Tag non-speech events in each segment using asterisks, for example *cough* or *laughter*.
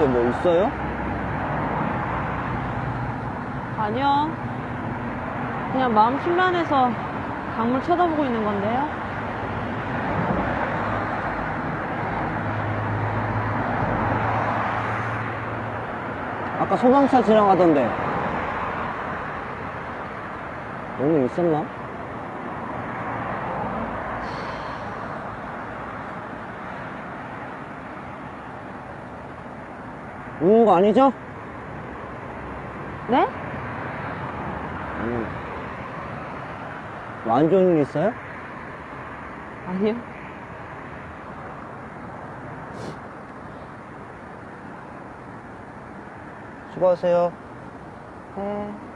밑에 뭐 있어요? 아니요. 그냥 마음 심란해서 강물 쳐다보고 있는 건데요. 아까 소방차 지나가던데. 오늘 있었나? 거 아니죠? 네? 음. 뭐안 좋은 일 있어요? 아니요. 수고하세요. 네.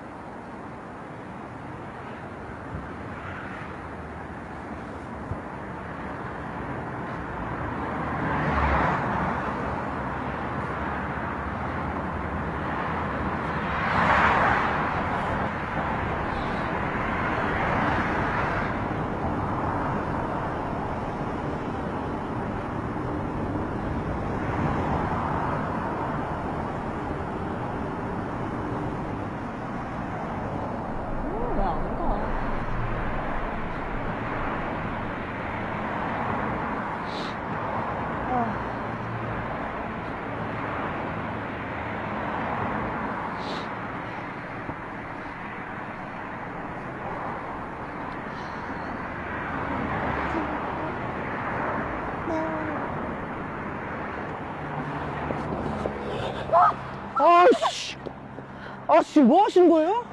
지금 뭐 하시는 거예요?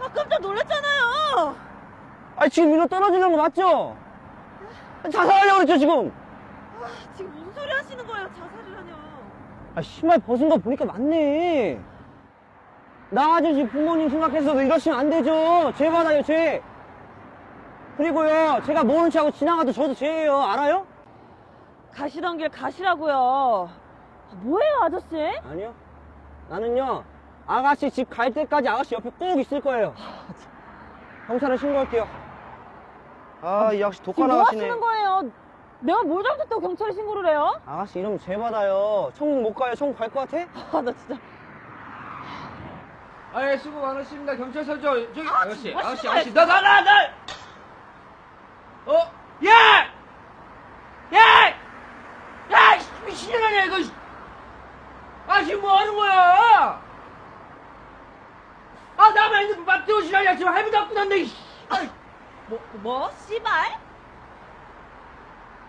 아, 깜짝 놀랐잖아요. 아, 지금 이거 떨어지는 거 맞죠? 자살하려고 그랬죠, 지금? 지금 무슨 소리 하시는 거예요? 자살이라뇨. 아, 신발 벗은 거 보니까 맞네. 나 아저씨 부모님 생각해서도 이러시면 안 되죠. 죄 받아요, 죄. 그리고요, 제가 모른 체 하고 지나가도 저도 죄예요. 알아요? 가시던 길 가시라고요. 아, 뭐예요, 아저씨? 아니요. 나는요, 아가씨 집 갈 때까지 아가씨 옆에 꼭 있을 거예요. 경찰에 신고할게요. 아, 이 아가씨 독하 지금 뭐 나가시네. 하시는 거예요? 내가 뭘 잘못했다고 경찰에 신고를 해요? 아가씨 이러면 죄 받아요. 천국 못 가요. 천국 갈 것 같아? 아, 나 진짜. 아예 수고 많으십니다 경찰서 저 저기 아, 저씨 뭐 아저씨 하시는 아저씨 나 나 나 나 어? 야! 야! 야! 이 미친년 아니야 이거 아저씨 뭐 하는 거야 아 나만 핸드폰 맞대고 지랄이야 지금 할부 잡고 난데 이 아이, 뭐, 뭐? 씨발?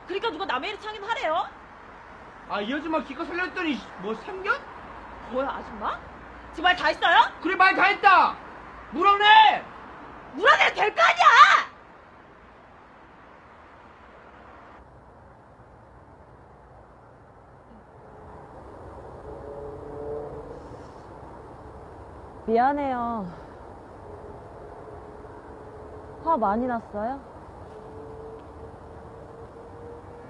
그러니까 누가 남의 일 창임하래요? 아이 아줌마 기껏 살렸더니 뭐 생겨? 뭐야, 아줌마? 지금 말 다 했어요? 그래 말 다 했다 물어내 물어내도 될 거 아니야! 미안해요. 화 많이 났어요?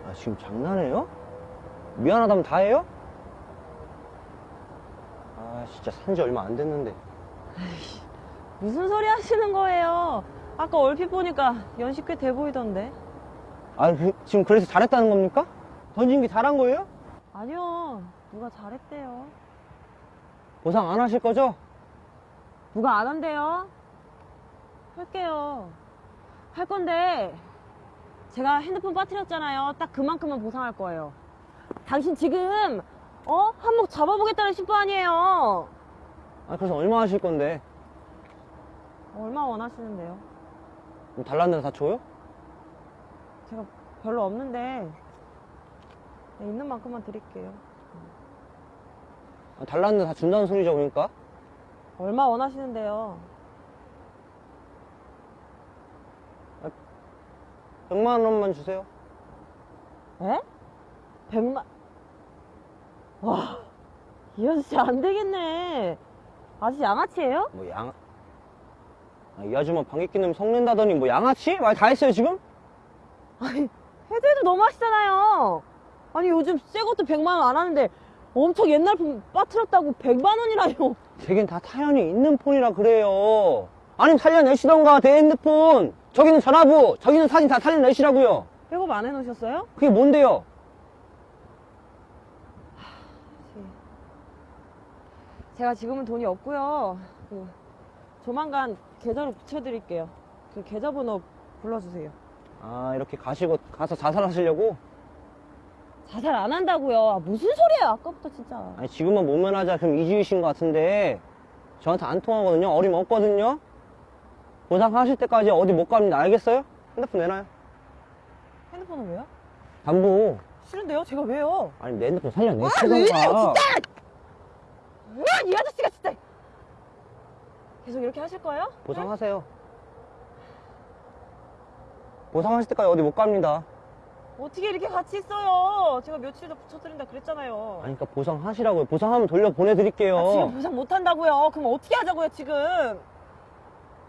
아, 지금 장난해요? 미안하다면 다 해요? 아, 진짜 산지 얼마 안 됐는데. 무슨 소리 하시는 거예요? 아까 얼핏 보니까 연식 꽤 돼 보이던데. 아, 그, 지금 그래서 잘했다는 겁니까? 던진 게 잘한 거예요? 아니요. 누가 잘했대요. 보상 안 하실 거죠? 누가 안 한대요? 할게요. 할 건데, 제가 핸드폰 빠뜨렸잖아요. 딱 그만큼만 보상할 거예요. 당신 지금, 어? 한몫 잡아보겠다는 심보 아니에요. 아, 그래서 얼마 하실 건데? 얼마 원하시는데요? 뭐 달랐는데 다 줘요? 제가 별로 없는데, 네, 있는 만큼만 드릴게요. 아, 달랐는데 다 준다는 소리죠, 그러니까? 얼마 원하시는데요? 100만 원만 주세요. 에? 백만. 와, 이 아저씨 안 되겠네. 아저씨 양아치예요? 뭐, 양, 아, 이 아줌마 방귀 뀌는 성낸다더니 뭐 양아치? 말 다 했어요, 지금? 아니, 해도 너무 하시잖아요. 아니, 요즘 새 것도 100만 원 안 하는데 엄청 옛날 폰 빠뜨렸다고 100만 원이라뇨. 되긴 다 타연이 있는 폰이라 그래요. 아니면 살려내시던가, 내 핸드폰. 저기는 전화부, 저기는 사진 다 살려내시라고요. 백업 안 해놓으셨어요? 그게 뭔데요? 제가 지금은 돈이 없고요. 그, 조만간 계좌로 붙여드릴게요. 그 계좌번호 불러주세요. 아, 이렇게 가시고, 가서 자살하시려고? 자살 안 한다고요. 아, 무슨 소리예요? 아까부터 진짜. 아니, 지금은 못 면하자. 그럼 이주이신 것 같은데, 저한테 안 통하거든요. 어림없거든요. 보상하실 때까지 어디 못 갑니다. 알겠어요? 핸드폰 내놔요. 핸드폰은 왜요? 담보. 싫은데요? 제가 왜요? 아니, 내 핸드폰 아, 왜 이래요, 살려내시던가. 으아, 이 아저씨가 진짜. 계속 이렇게 하실 거예요? 보상하세요. 보상하실 때까지 어디 못 갑니다. 어떻게 이렇게 같이 있어요? 제가 며칠 더 붙여드린다 그랬잖아요. 아니, 그러니까 보상하시라고요. 보상하면 돌려 보내드릴게요. 아, 지금 보상 못 한다고요. 그럼 어떻게 하자고요, 지금?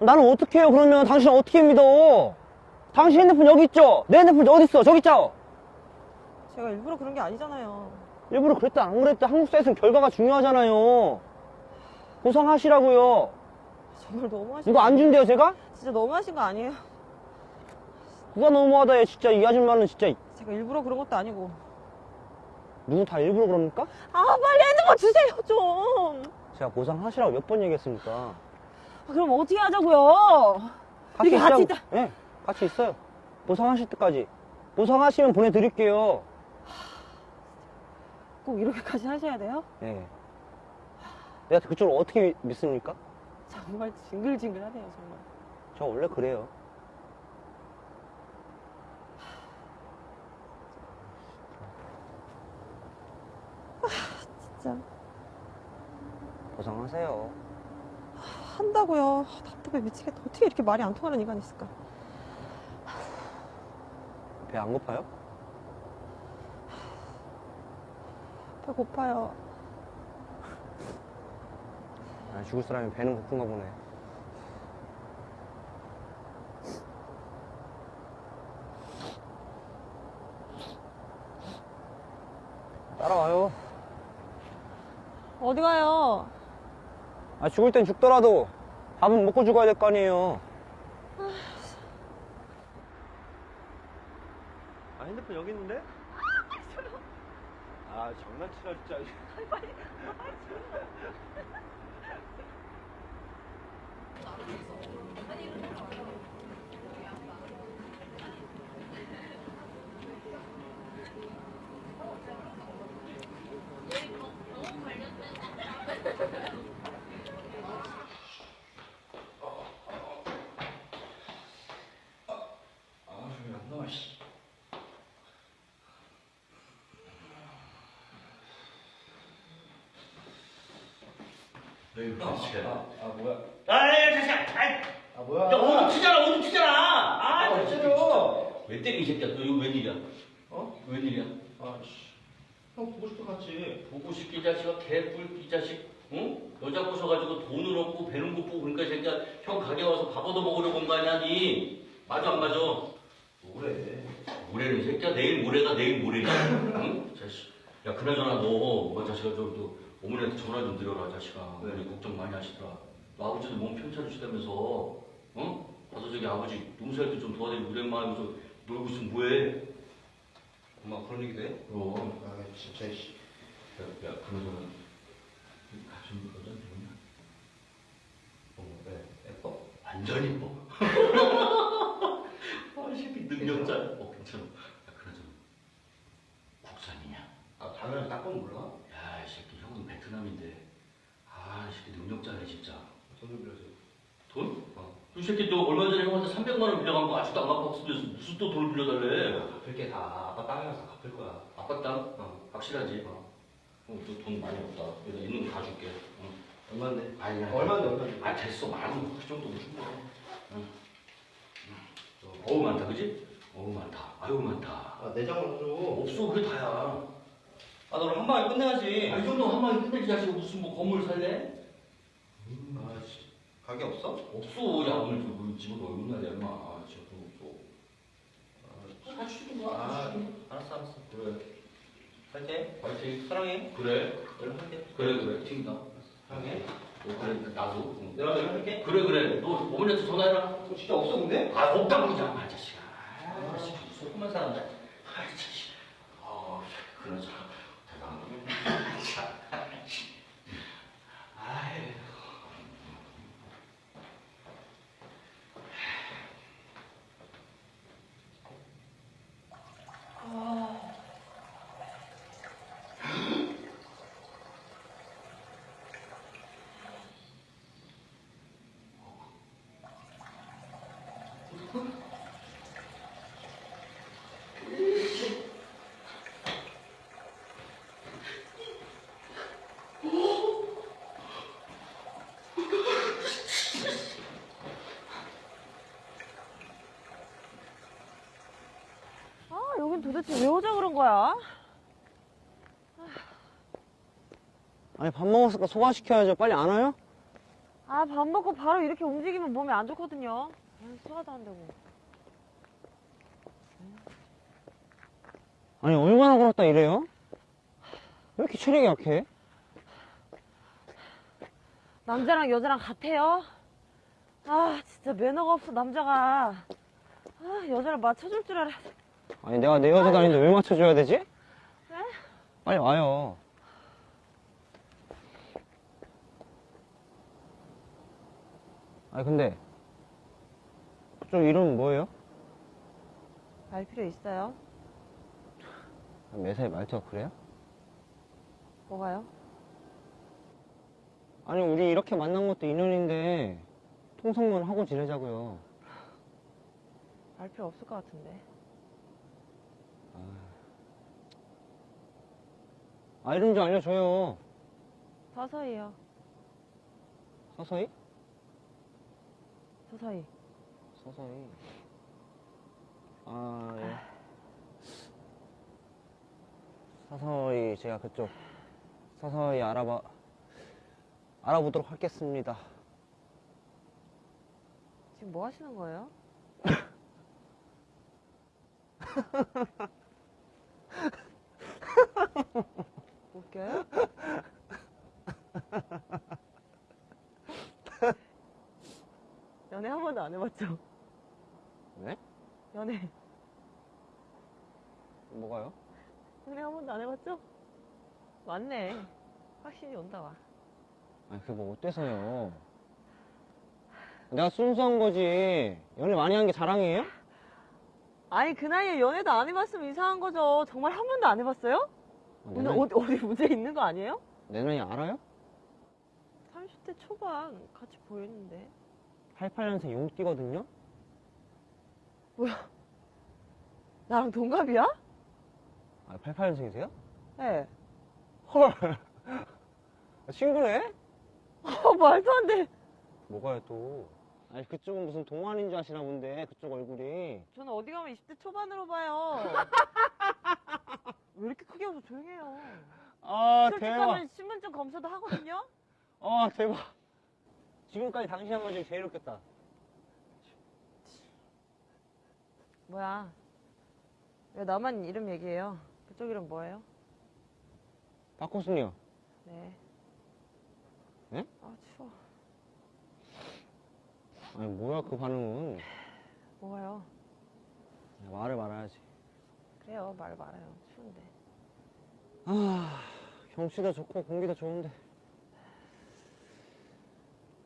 나는 어떻게 해요, 그러면? 당신 어떻게 믿어? 당신 핸드폰 여기 있죠? 내 핸드폰 어디 있어? 저기 있죠? 제가 일부러 그런 게 아니잖아요. 일부러 그랬다, 안 그랬다. 한국 사회에서는 결과가 중요하잖아요. 보상하시라고요. 정말 너무하신 이거 거안 준대요, 제가? 진짜 너무하신 거 아니에요? 누가 너무하다, 얘 진짜. 이 아줌마는 진짜. 제가 일부러 그런 것도 아니고. 누구 다 일부러 그럽니까? 아, 빨리 핸드폰 주세요, 좀. 제가 보상하시라고 몇 번 얘기했습니까? 아, 그럼 어떻게 하자고요? 이렇게 같이 있다. 네, 같이 있어요. 보상하실 때까지. 보상하시면 보내드릴게요. 꼭 이렇게까지 하셔야 돼요? 예. 내가 그쪽을 어떻게 믿- 믿습니까? 정말 징글징글하네요, 정말. 저 원래 그래요. 진짜. 보상하세요. 한다고요. 아, 답답해 미치겠다. 어떻게 이렇게 말이 안 통하는 인간이 있을까? 배 안 고파요? 배 고파요. 아, 죽을 사람이 배는 고픈가 보네. 따라와요. 어디 가요? 아, 죽을 땐 죽더라도 밥은 먹고 죽어야 될 거 아니에요. 아, 핸드폰 여기 있는데? 아, 장난치나, 진짜. 아, 뭐야? 아, 잠시만. 아이, 아 뭐야? 야, 오늘 튀잖아, 오늘 튀잖아. 아, 아, 너 왜? 진짜. 때리, 이 새끼야? 너 이거 웬일이야? 어? 웬일이야? 아씨. 형 보고 싶어 갔지. 보고 싶기 자식아, 개뿔 이 자식. 응? 여자 꼬셔가지고 돈을 얻고 배는 고프고 그러니까 이 새끼야 형 가게 와서 밥 얻어 먹으려고 온 거 아니야, 니? 맞아, 안 맞아? 뭐래? 모레는 이 새끼야 내일 모레가 내일 모레야. 응? 자식. 야, 그나저나 너, 뭐 자식아, 저, 저, 어머니한테 전화 좀 드려라, 자식아. 네. 어머니 걱정 많이 하시더라. 너 아버지도 몸 편찮으시다면서, 응? 가서 저기 아버지 농사할 때 좀 도와드리고 마 하면서 놀고 있으면 뭐해? 엄마 그런 얘기도 해? 그럼. 아 진짜 씨. 야, 야, 이 가슴 여자한테 뭐냐? 어, 네. 예뻐? 완전 이뻐. 아, 이 새끼 능력자. 어, 괜찮아. 야, 그나저나, 국산이냐? 아 당연히 딱 보면 몰라. 베트남인데. 아, 이 새끼 능력자네, 진짜. 돈좀 빌려줘. 돈? 어. 이 새끼 너 얼마 전에 형한테 300만 원 빌려간 거 아직도 안 갚았으면서 무슨 또 돈을 빌려달래? 갚을 게 다 아빠 땅에 가서 갚을 거야. 아빠 땅? 어. 확실하지? 어. 어, 너돈 많이 없다. 여기다 있는 거 다 줄게. 응. 얼마인데? 아니, 아니. 얼마인데 얼마인데? 아, 됐어. 만원. 그 정도면 충분해. 응. 응. 어우, 많다, 그지? 어우, 많다. 아유, 많다. 아 내장을 줘. 없어, 그게 다야. 아 너는 한 방에 끝내야지. 아, 이 정도 한 방에 끝내지 자식 무슨 뭐 건물 살래? 아씨. 가게 없어? 없어. 야, 오늘 저 우리 집은 있냐, 내 엄마. 아, 진짜 돈 없어. 아, 주든가. 아 주든가. 알았어 알았어. 그래. 할게. 화이팅. 사랑해. 그래. 연락할게. 그래, 그래. 튕긴다. 사랑해. 어, 그래, 나도. 응. 내가 연락할게. 그래, 그래. 너 어머니한테 전화해라. 어, 진짜 없어 근데? 아, 없다고 그러지 않아, 자식아. 아, 자식. 소금한 사람들. 아, 자식. 아, 그러자. 대단한 놈이네. 참. 아이. 아 여긴 도대체 왜 오자 그런 거야? 아니, 밥 먹었으니까 소화시켜야죠. 빨리 안 와요? 아 밥 먹고 바로 이렇게 움직이면 몸에 안 좋거든요. 아, 소화도 안 되고. 아니, 얼마나 걸었다 이래요? 왜 이렇게 체력이 약해? 남자랑 여자랑 같아요? 아 진짜 매너가 없어 남자가. 아 여자를 맞춰줄 줄 알아. 아니, 내가 내 여자도 아닌데 왜 맞춰줘야 되지? 네? 빨리 와요. 아니, 근데, 그쪽 이름은 뭐예요? 알 필요 있어요? 매사에 말투가 그래요? 뭐가요? 아니, 우리 이렇게 만난 것도 인연인데, 통성문 하고 지내자고요. 알 필요 없을 것 같은데. 아, 이름 좀 알려줘요. 서서히요. 서서히? 서서히. 서서히. 아, 예. 서서히 제가 그쪽 서서히 알아봐 알아보도록 하겠습니다. 지금 뭐 하시는 거예요? *laughs* 웃겨요? *laughs* 연애 한 번도 안 해봤죠? 네? 연애. 뭐가요? 연애 한 번도 안 해봤죠? 맞네. 확신이 온다, 와. 아니 그게 뭐 어때서요? 내가 순수한 거지. 연애 많이 한 게 자랑이에요? 아니, 그 나이에 연애도 안 해봤으면 이상한 거죠. 정말 한 번도 안 해봤어요? 오늘 어디, 어디 문제 있는 거 아니에요? 내 나이 알아요? 30대 초반 같이 보이는데. 88년생 용띠거든요? 나랑 동갑이야? 아 88년생이세요? 네. 헐. 아, 친구네? 어, 말도 안 돼. 뭐가요 또? 아니 그쪽은 무슨 동안인 줄 아시나 본데 그쪽 얼굴이 저는 어디 가면 20대 초반으로 봐요. *laughs* 왜 이렇게 크게 웃어 조용해요. 아 솔직하면 신분증 검사도 하거든요. 아 대박 지금까지 당신 한 거 중에 제일 웃겼다 뭐야? 왜 나만 이름 얘기해요? 그쪽 이름 뭐예요? 박호순이요 네. 네? 아 추워. 아니 뭐야 그 반응은 뭐가요? 말을 말아야지 그래요 말 말아요. 추운데. 아 경치도 좋고 공기도 좋은데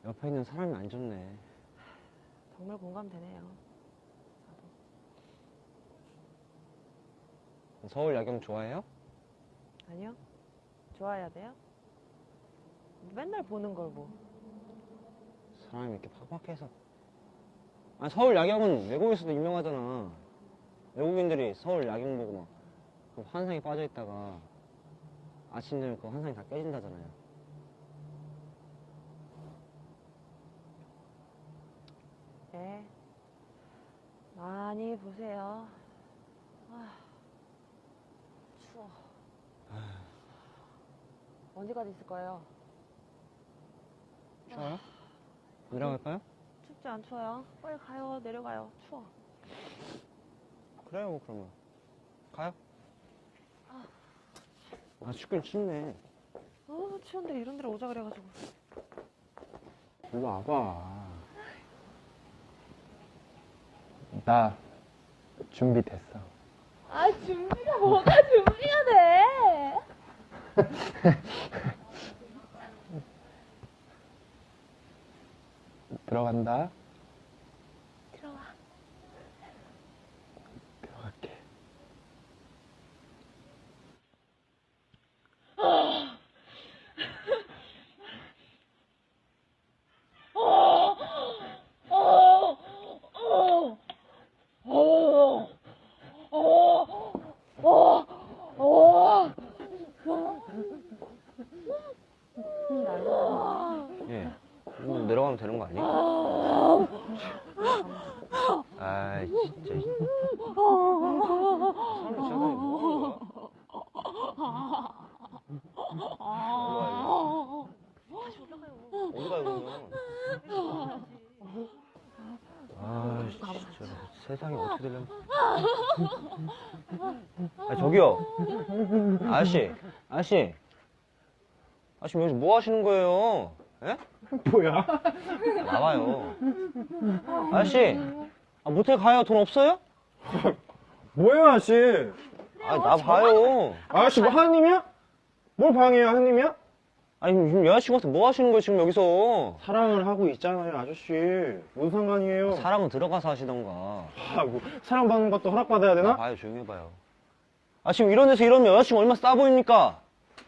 옆에 있는 사람이 안 좋네 정말 공감되네요. 서울 야경 좋아해요? 아니요? 좋아해야 돼요? 맨날 보는 걸 뭐. 사람이 이렇게 팍팍해서 아 서울 야경은 외국에서도 유명하잖아 외국인들이 서울 야경 보고 막 그 환상에 빠져 있다가 아침 되면 그 환상이 다 깨진다잖아요 네. 많이 보세요. 아, 추워. 언제까지 있을 거예요? 추워요? 내려갈까요? 춥지 안 추워요? 빨리 가요. 내려가요. 추워. 그래요 그러면 가요 아 춥긴 춥네 어, 추운데 이런 데로 오자 그래가지고. 일로 와봐 나 준비됐어. 아, 준비가 뭐가 준비가 돼? *laughs* 들어간다. 들어와. 들어갈게. 예 이거 내려가면 되는 거 하는 거야? 어디 가요? 아 진짜 세상이 어떻게 되려면 아 저기요 아저씨 아저씨 아저씨 여기서 뭐 하시는 거예요? 예? 뭐야? 나와요 아저씨 아, 모텔 가요 돈 없어요? 뭐야, 아씨? 아 나 봐요 아씨, 뭐 하느님이야? 뭘 방해야, 하느님이야? 아니 지금 여자친구한테 뭐 하시는 거예요 지금 여기서 사랑을 하고 있잖아요, 아저씨. 뭔 상관이에요? 사람은 들어가서 하시던가 아, 뭐, 사랑받는 것도 허락받아야 되나? 나봐요 조용히 해봐요 아 지금 이런 데서 이러면 여자친구 얼마나 싸 보입니까?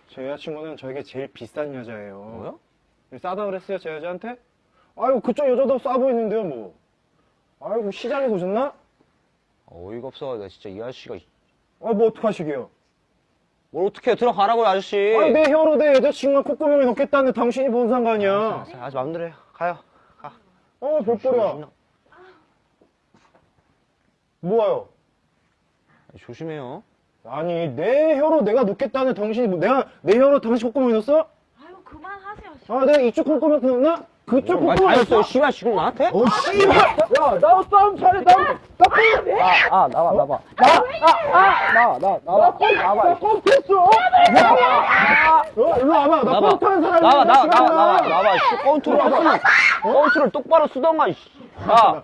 제 여자친구는 저에게 제일 비싼 여자예요. 뭐요? 싸다 그랬어요, 제 여자한테? 아이고, 그쪽 여자도 싸 보이는데요, 뭐. 아이고, 시장에서 오셨나? 어이가 없어 나 진짜 이 아저씨가 아, 뭐, 어떡하시게요? 뭘 어떻게 해 들어가라고요 아저씨 아니, 내 혀로 내 여자친구가 콧구멍에 넣겠다는데 당신이 뭔 상관이야? 아저씨 맘대로 해요 가요 가 어, 별꼴이야. 뭐가요? 조심해요. 아니, 내 혀로 내가 놓겠다는 당신이 뭐, 내가 내 혀로 당신 콧구멍 넣었어? 아유 그만하세요. 아, 내가 이쪽 콧구멍 넣었나? 그쪽 다했어요. 넣었어? 씨발, 지금 나한테? 어, 씨발! 야, 나 싸움 잘해, 나, 나, 아, 아, 나와, 나와. 나와, 나, 나와. 나와. 나 컴퓨터! 어, 일로 와봐. 나 나와. 하는 사람이야. 나와, 나와. 나와, 나와, 나와. 했으면, 컨트롤 똑바로 쓰던가, 야,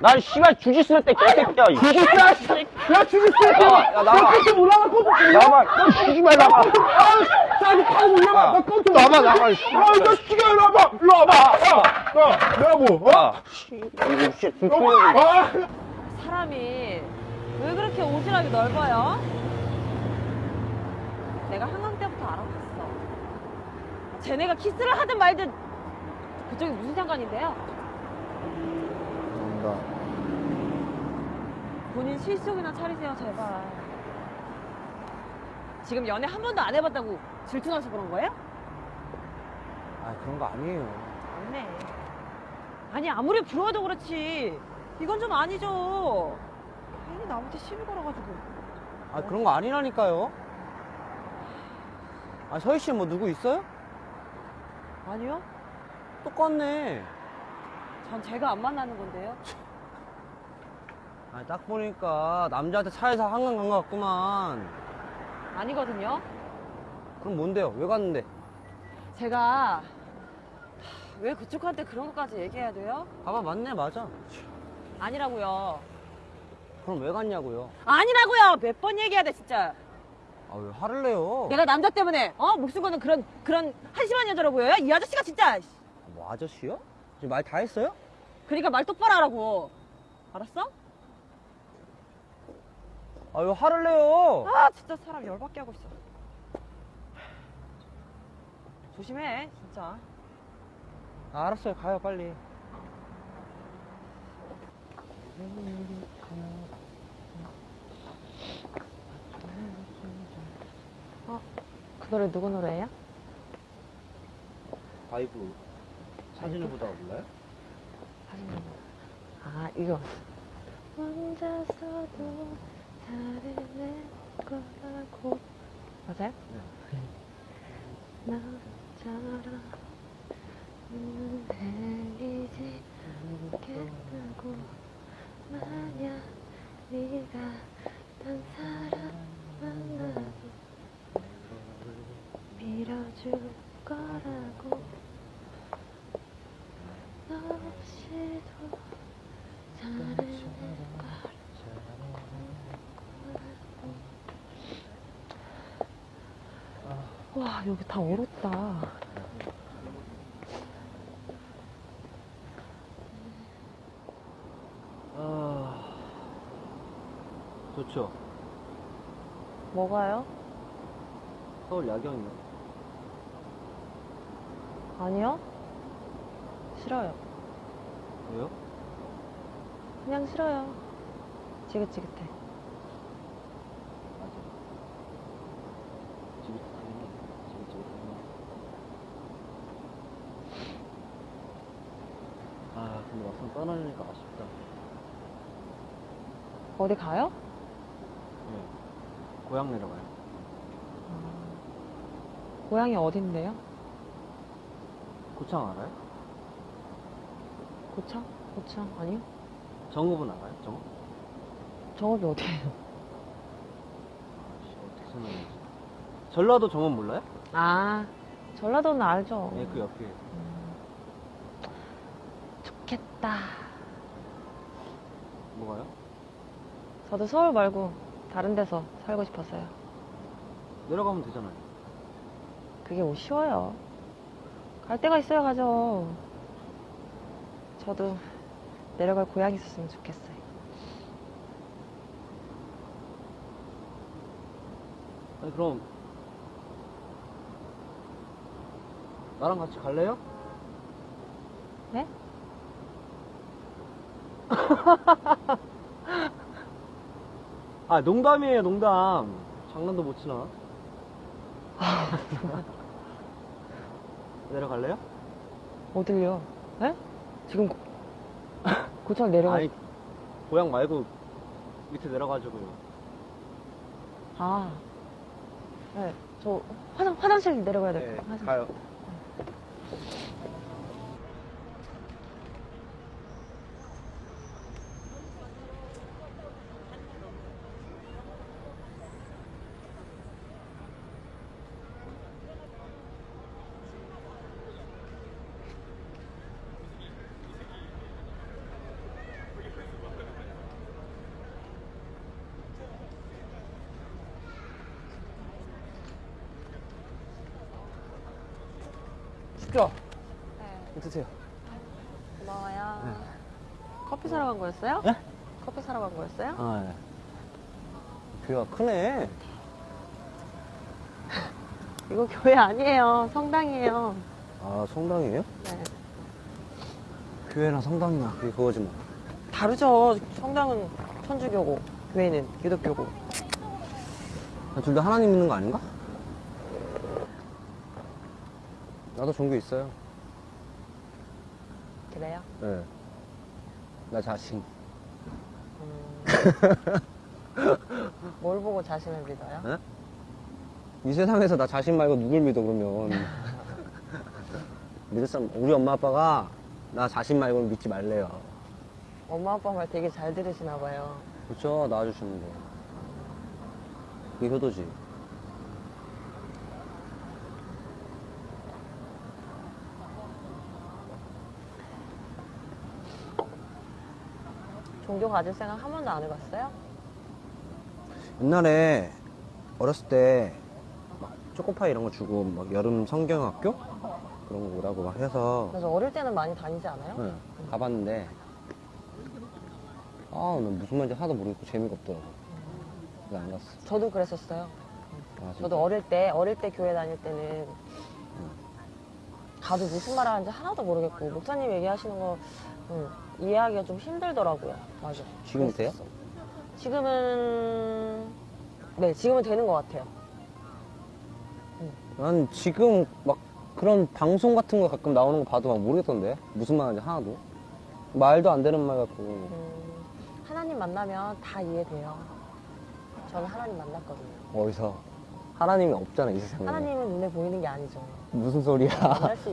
난 씨발 주짓수 할때 개새끼야, 이 주짓수 야, 씨. 야, 주짓수 야, 나와, 야, 나와. 나 컴퓨터 몰라. 나와, 너 씨발 나와. 아, 야, 니칼 몰라. 야, 나 컴퓨터 나와. 나와, 씨. 아, 이 자식아, 일로 와봐. 일로 와봐. 야, 야, 내가 뭐, 어? 야, 씨, 이거 씨, 어? 불편해. 아, 사람이 왜 그렇게 오지랖이 넓어요? 내가 한강 때부터 알아봤어. 쟤네가 키스를 하든 말든 그쪽이 무슨 상관인데요? 본인 실속이나 차리세요, 제발. 지금 연애 한 번도 안 해봤다고 질투나서 그런 거예요? 아, 그런 거 아니에요. 맞네. 아니 아무리 부러워도 그렇지 이건 좀 아니죠. 괜히 나한테 시비 걸어가지고. 아, 그런 거 아니라니까요. 아, 서희 씨 뭐 누구 있어요? 아니요? 똑같네. 전 제가 안 만나는 건데요. 아, 딱 보니까 남자한테 차에서 한강 간 것 같구만. 아니거든요. 그럼 뭔데요? 왜 갔는데? 제가 하, 왜 그쪽한테 그런 것까지 얘기해야 돼요? 봐봐, 맞네, 맞아. 아니라고요. 그럼 왜 갔냐고요? 아니라고요. 몇 번 얘기해야 돼 진짜. 아, 왜 화를 내요? 내가 남자 때문에 어 목숨 거는 그런 그런 한심한 여자로 보여요? 이 아저씨가 진짜. 뭐, 아저씨요? 지금 말 다 했어요? 그러니까 말 똑바로 하라고. 알았어? 아, 왜 화를 내요? 아 진짜 사람 열받게 하고 있어. 조심해 진짜. 아, 알았어요. 가요, 빨리. 그 노래 누구 노래예요? 바이브 사진을 보다가 몰라요? 아 이거. 혼자서도 살해낼 거라고. 맞아요? 나처럼 흔들리지 않겠다고 만약 네가 딴 사람 만나도 밀어줄 거라고 너 없이도 살아낼 거라고 와 여기 다 얼었다 아, 좋죠. 뭐가요? 서울 야경이요. 아니요 싫어요 왜요? 그냥 싫어요 지긋지긋해 맞아. 지긋지긋하네. 지긋지긋하네. 아, 근데 막상 떠나려니까 아쉽다. 어디 가요? 네. 고향 내려가요. 고향이 어딘데요? 고창 알아요? 고창? 고창 아니요 정읍은 알아요? 정읍? 정읍이 어디예요? 아씨, 어떻게 설명해야지. 전라도 정읍 몰라요? 아 전라도는 알죠 네, 그 옆에. 좋겠다 뭐가요? 저도 서울 말고 다른 데서 살고 싶었어요 내려가면 되잖아요. 그게 뭐 쉬워요 갈 데가 있어야 가죠 저도 내려갈 고향이 있었으면 좋겠어요 아니, 그럼. 나랑 같이 갈래요? 네? *laughs* 아, 농담이에요, 농담. 장난도 못 치나? *laughs* 내려갈래요? 어딜요? 네? 지금 *laughs* 고창 내려가. 아니, 고향 말고 밑에 내려가지고요. 아. 네. 저 화장, 화장실 내려가야 될 네, 것 같아요. 가요. 춥죠? 네. 드세요. 고마워요. 커피 사러 간 거였어요? 네? 커피 사러 간 거였어요? 아, 네. 교회가 크네. 이거 교회 아니에요. 성당이에요. 아, 성당이에요? 네. 교회나 성당이나 그게 그거지 뭐. 다르죠. 성당은 천주교고, 교회는 기독교고. 둘 다 하나님 믿는 거 아닌가? 나도 종교 있어요. 그래요? 네. 나 자신. *laughs* 뭘 보고 자신을 믿어요? 네? 이 세상에서 나 자신 말고 누굴 믿어 그러면 *laughs* 믿을 사람 우리 엄마 아빠가 나 자신 말고는 믿지 말래요 엄마 아빠 말 되게 잘 들으시나 봐요. 그렇죠 낳아주시는데 그게 효도지 종교 가질 생각 한 번도 안 해봤어요? 옛날에 어렸을 때 막 초코파이 이런 거 주고 막 여름 성경학교 그런 거 오라고 막 해서 그래서 어릴 때는 많이 다니지 않아요? 네, 가봤는데 아, 난 무슨 말인지 하나도 모르겠고 재미가 없더라고 그래서 안 갔어 저도 그랬었어요. 아, 진짜? 저도 어릴 때, 어릴 때 교회 다닐 때는 가도 무슨 말 하는지 하나도 모르겠고, 목사님 얘기하시는 거 음, 이해하기가 좀 힘들더라고요. 맞아. 지금 돼요? 지금은, 네, 지금은 되는 것 같아요. 난 지금 막 그런 방송 같은 거 가끔 나오는 거 봐도 막 모르겠던데 무슨 말인지 하나도 말도 안 되는 말 같고 음, 하나님 만나면 다 이해돼요. 저는 하나님 만났거든요. 어디서 하나님이 없잖아 이 세상에 하나님은 눈에 보이는 게 아니죠. 무슨 소리야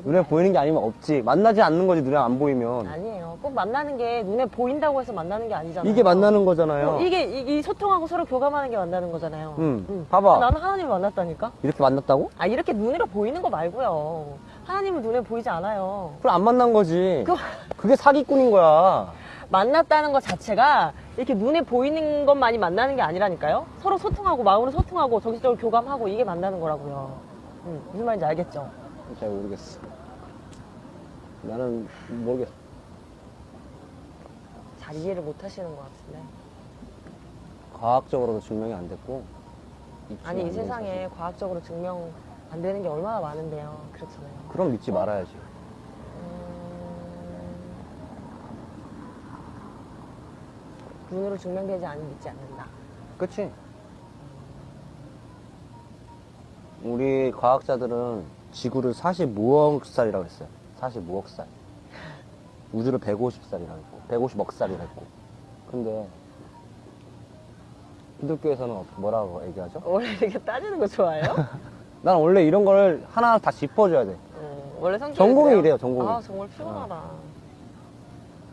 눈에 게 보이는 게 아니면 없지 만나지 않는 거지 눈에 안 보이면 아니에요. 꼭 만나는 게 눈에 보인다고 해서 만나는 게 아니잖아요. 이게 만나는 거잖아요 어, 이게 이, 이 소통하고 서로 교감하는 게 만나는 거잖아요. 응, 응. 봐봐. 아, 나는 하나님을 만났다니까. 이렇게 만났다고? 아 이렇게 눈으로 보이는 거 말고요. 하나님은 눈에 보이지 않아요. 그럼 안 만난 거지 그 그게 사기꾼인 거야 만났다는 것 자체가 이렇게 눈에 보이는 것만이 만나는 게 아니라니까요. 서로 소통하고 마음으로 소통하고 정신적으로 교감하고 이게 만나는 거라고요. 응, 무슨 말인지 알겠죠? 잘 모르겠어 나는 모르겠어 잘 이해를 못 하시는 것 같은데. 과학적으로도 증명이 안 됐고 아니 안이된 세상에 사실. 과학적으로 증명 안 되는 게 얼마나 많은데요. 그렇잖아요. 그럼 믿지 말아야지 음, 눈으로 증명되지 않으면 믿지 않는다. 그치? 우리 과학자들은 지구를 45억 살이라고 했어요. 45억 살. 우주를 150살이라고 했고, 150억 살이라고 했고. 근데, 기독교에서는 어떻게- 뭐라고 얘기하죠? 원래 이렇게 따지는 거 좋아해요? *laughs* 난 원래 이런 걸 하나 다 짚어줘야 돼. 음, 원래 성격이 전공이? 이래요, 전공이. 아 정말 피곤하다.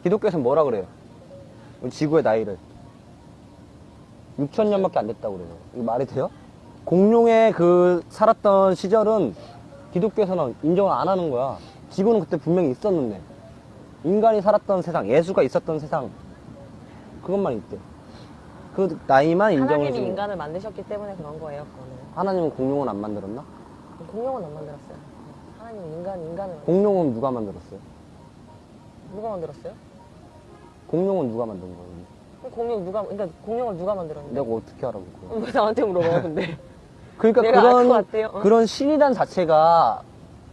기독교에서는 뭐라 그래요? 지구의 나이를. 6천 년밖에 안 됐다고 그래요. 이거 말이 돼요? 공룡의 그 살았던 시절은 기독교에서는 인정을 안 하는 거야. 지구는 그때 분명히 있었는데. 인간이 살았던 세상, 예수가 있었던 세상. 그것만 있대. 그 나이만 인정을 하나님이 거야. 인간을 만드셨기 때문에 그런 거예요. 그거는 하나님은 공룡은 안 만들었나? 공룡은 안 만들었어요. 하나님은 인간 인간을 만들- 공룡은 누가 만들었어요? 누가 만들었어요? 공룡은 누가 만든 거예요? 공룡 누가 그러니까 공룡을 누가 만들었는데? 내가 어떻게 알아볼 거야? 왜 *laughs* 나한테 물어봐요, 근데? 그러니까 그런. 어. 그런 신이란 자체가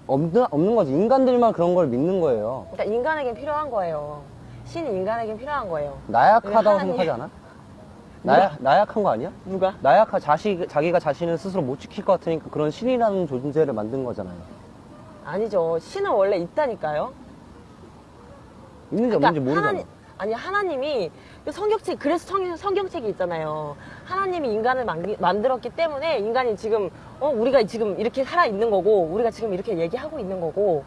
없는 없는 거지. 인간들만 그런 걸 믿는 거예요. 그러니까 인간에겐 필요한 거예요. 신이 인간에겐 필요한 거예요. 나약하다고 생각하지 않아? 나약 나약한 거 아니야? 누가? 나약하 자식 자기가 자신을 스스로 못 지킬 것 같으니까 그런 신이라는 존재를 만든 거잖아요. 아니죠. 신은 원래 있다니까요. 있는지 그러니까 없는지 모르잖아. 하나님, 아니 하나님이 그 성경책 그래서 성, 성경책이 있잖아요. 하나님이 인간을 만, 만들었기 때문에 인간이 지금 어 우리가 지금 이렇게 살아 있는 거고 우리가 지금 이렇게 얘기하고 있는 거고.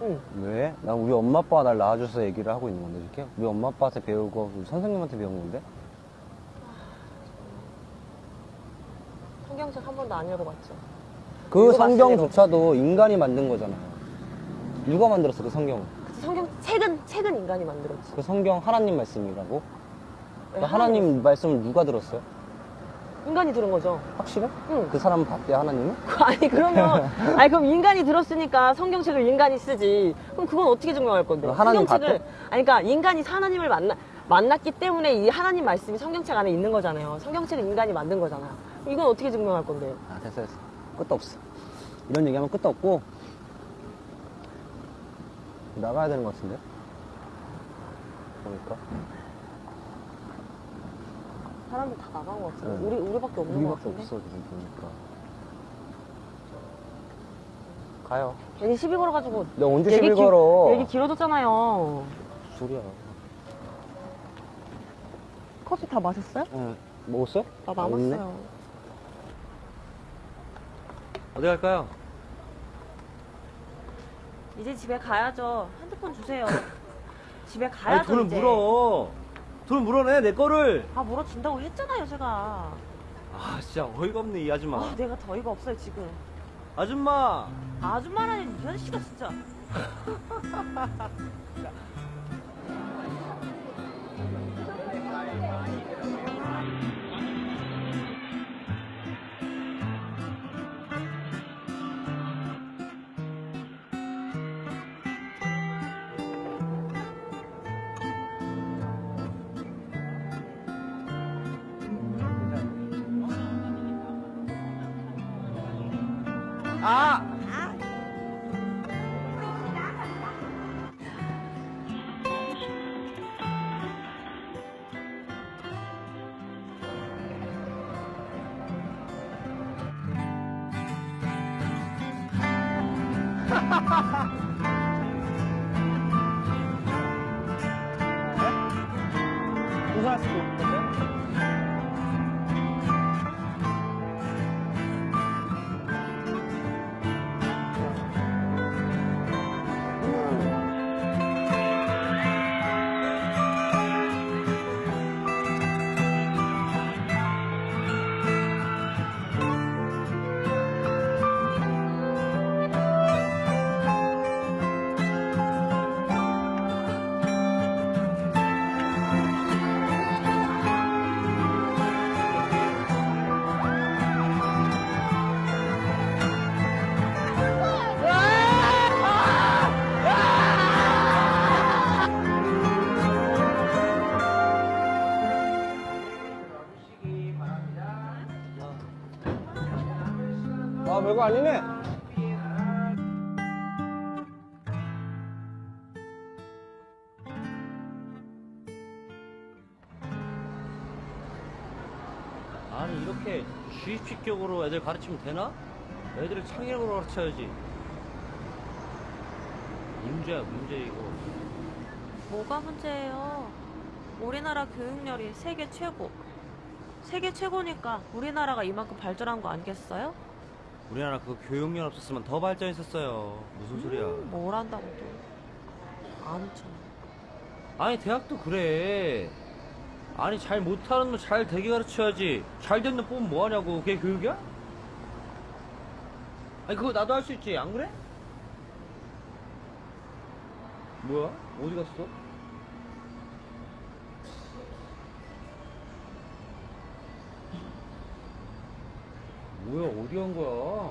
응. 왜? 난 우리 엄마 아빠가 날 낳아줘서 얘기를 하고 있는 건데, 이렇게? 우리 엄마 아빠한테 배우고, 우리 선생님한테 배운 건데? 성경책 한 번도 안 읽어봤죠. 그 성경조차도 인간이 만든 거잖아요. 누가 만들었어, 그 성경을? 그 성경 책은 책은 인간이 만들었지. 그 성경 하나님 말씀이라고? 그 네, 하나님 말씀을 누가 들었어요? 인간이 들은 거죠. 확실해? 응. 그 사람 봤대, 하나님은? 아니 그러면 *laughs* 아니 그럼 인간이 들었으니까 성경책을 인간이 쓰지. 그럼 그건 어떻게 증명할 건데? 그럼 하나님 성경책을 봤대? 아니 그러니까 인간이 하나님을 만나 만났기 때문에 이 하나님 말씀이 성경책 안에 있는 거잖아요. 성경책을 인간이 만든 거잖아. 이건 어떻게 증명할 건데? 아, 됐어, 됐어. 끝도 없어. 이런 얘기하면 끝도 없고, 나가야 되는 것 같은데? 보니까. 사람들 다 나간 것 같은데. 네. 우리 우리밖에 없는 것 우리밖에 같은데. 없어, 지금 보니까. 가요. 괜히 시비 걸어가지고. 내가 언제 얘기 시비 길- 걸어? 얘기 길어졌잖아요. 소리야. 커피 다 마셨어요? 응. 먹었어? 나 아? 남았어요. 어디 갈까요? 이제 집에 가야죠. 핸드폰 주세요. *laughs* 집에 아니, 가야죠. 돈을 이제. 물어. 돈을 물어내, 내 거를. 아 물어준다고 했잖아요 제가 아, 진짜 어이가 없네, 이 아줌마. 아 내가 더 어이가 없어요 지금 아줌마! 아줌마라니 이 아저씨가 진짜 *laughs* 별거 아니네. 아니 이렇게 주입식격으로 애들 가르치면 되나? 애들을 창의력으로 가르쳐야지 문제야 문제 이거 뭐가 문제예요? 우리나라 교육열이 세계 최고. 세계 최고니까 우리나라가 이만큼 발전한 거 아니겠어요? 우리나라 그 교육열 없었으면 더 발전했었어요 무슨 소리야 뭘 한다고 또. 안 쳐. 아니 대학도 그래 아니 잘 못하는 놈 잘 되게 가르쳐야지 잘된놈 뽑으면 뭐하냐고 그게 교육이야? 아니 그거 나도 할 수 있지 안 그래? 뭐야? 어디 갔어? 어디 간 거야?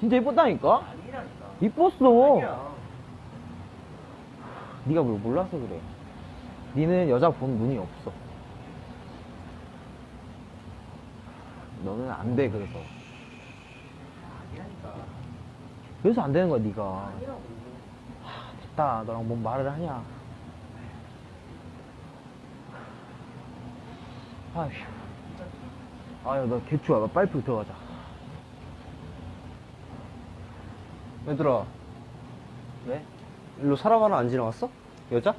진짜 이뻤다니까? 이뻤어. 네가 뭘 몰라서 그래. 니는 여자 본 눈이 없어. 너는 안 돼, 그래서. 그래서 안 되는 거야, 네가. 하, 됐다. 너랑 뭔 말을 하냐. 아휴. 아유, 나 개추야. 빨리 들어가자. 얘들아, 왜? 일로 사람 하나 안 지나갔어? 여자?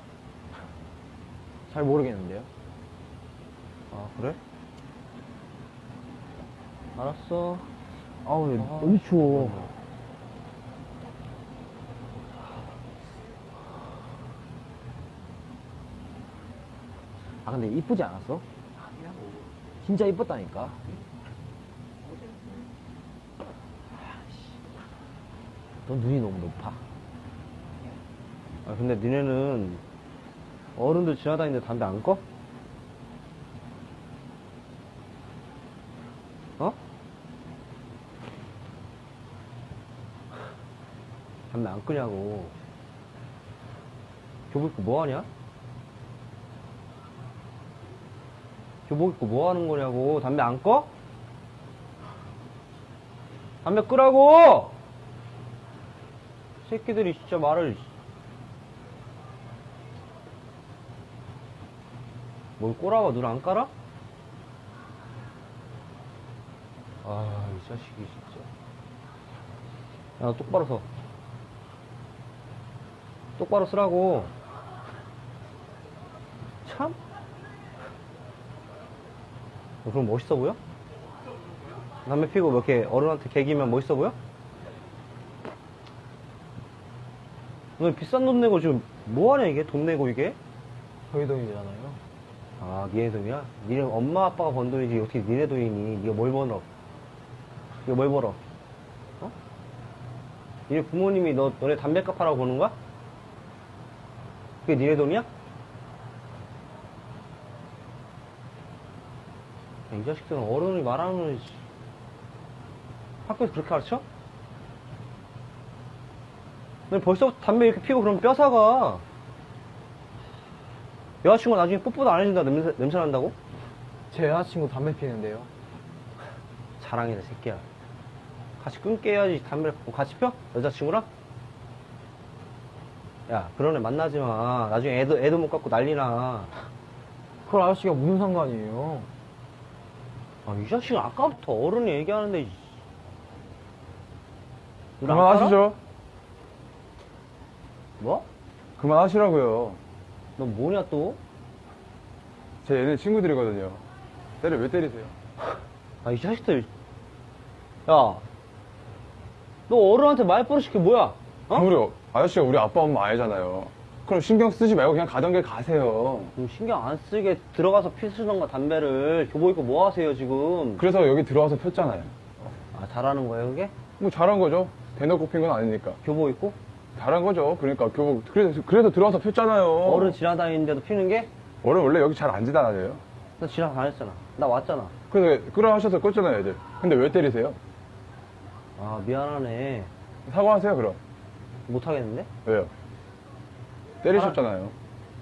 잘 모르겠는데요. 아, 그래? 알았어. 아우, 너무 추워. 아, 근데 이쁘지 않았어? 진짜 이뻤다니까. 너 눈이 너무 높아. 아, 근데 니네는 어른들 지나다니는데 담배 안 꺼? 어? 담배 안 끄냐고. 교복 입고 뭐 하냐? 교복 입고 뭐 하는 거냐고. 담배 안 꺼? 담배 끄라고! 새끼들이 진짜 말을. 뭘 꼬라봐, 눈 안 깔아? 아, 이 자식이 진짜. 야, 너 똑바로 서. 똑바로 쓰라고. 참? 너 그럼 멋있어 보여? 담배 피고 몇개 어른한테 개기면 멋있어 보여? 너 비싼 돈 내고 지금 뭐하냐 이게? 돈 내고 이게? 저희 돈이잖아요. 아, 니네 돈이야? 니네 엄마 아빠가 번 돈이지 어떻게 니네 돈이니? 니가 뭘 벌어? 니가 뭘 벌어? 어? 니네 부모님이 너, 너네 담배 값 하라고 버는 거야? 그게 니네 돈이야? 야, 이 자식들은 어른이 말하는 씨. 학교에서 그렇게 가르쳐? 너 벌써부터 담배 이렇게 피고 그러면 뼈 사가. 여자친구가 나중에 뽀뽀도 안 해준다 냄새, 냄새 난다고? 제 여자친구 담배 피는데요. 자랑이다 새끼야 같이 끊게 해야지 담배를 같이 펴? 여자친구랑? 야 그런 애 만나지 마 나중에 애도, 애도 못 갖고 난리나 그걸 아저씨가 무슨 상관이에요? 아, 이 자식은 아까부터 어른이 얘기하는데 그만하시죠. 뭐? 그만하시라고요. 너 뭐냐 또? 제 얘네 친구들이거든요. 때려 왜 때리세요? 아 이 자식들 야 너 어른한테 말버릇이 그게 뭐야? 어? 우리 아저씨가 우리 아빠 엄마 아니잖아요. 그럼 신경 쓰지 말고 그냥 가던 길 가세요. 좀 신경 안 쓰게 들어가서 피우던가 담배를 교복 입고 뭐 하세요 지금 그래서 여기 들어와서 폈잖아요. 아 잘하는 거예요 그게? 뭐 잘한 거죠. 대놓고 핀 건 아니니까. 교복 입고? 잘한 거죠. 그러니까 교복 그래서 그래서 들어와서 폈잖아요. 어른 지나다니는데도 피는 게? 어른 원래 여기 잘 안 지나다녀요. 나 지나다녔잖아 나 왔잖아 그래서 끄라 하셔서 껐잖아요, 애들. 근데 왜 때리세요? 아 미안하네 사과하세요, 그럼. 못 하겠는데? 왜요? 때리셨잖아요.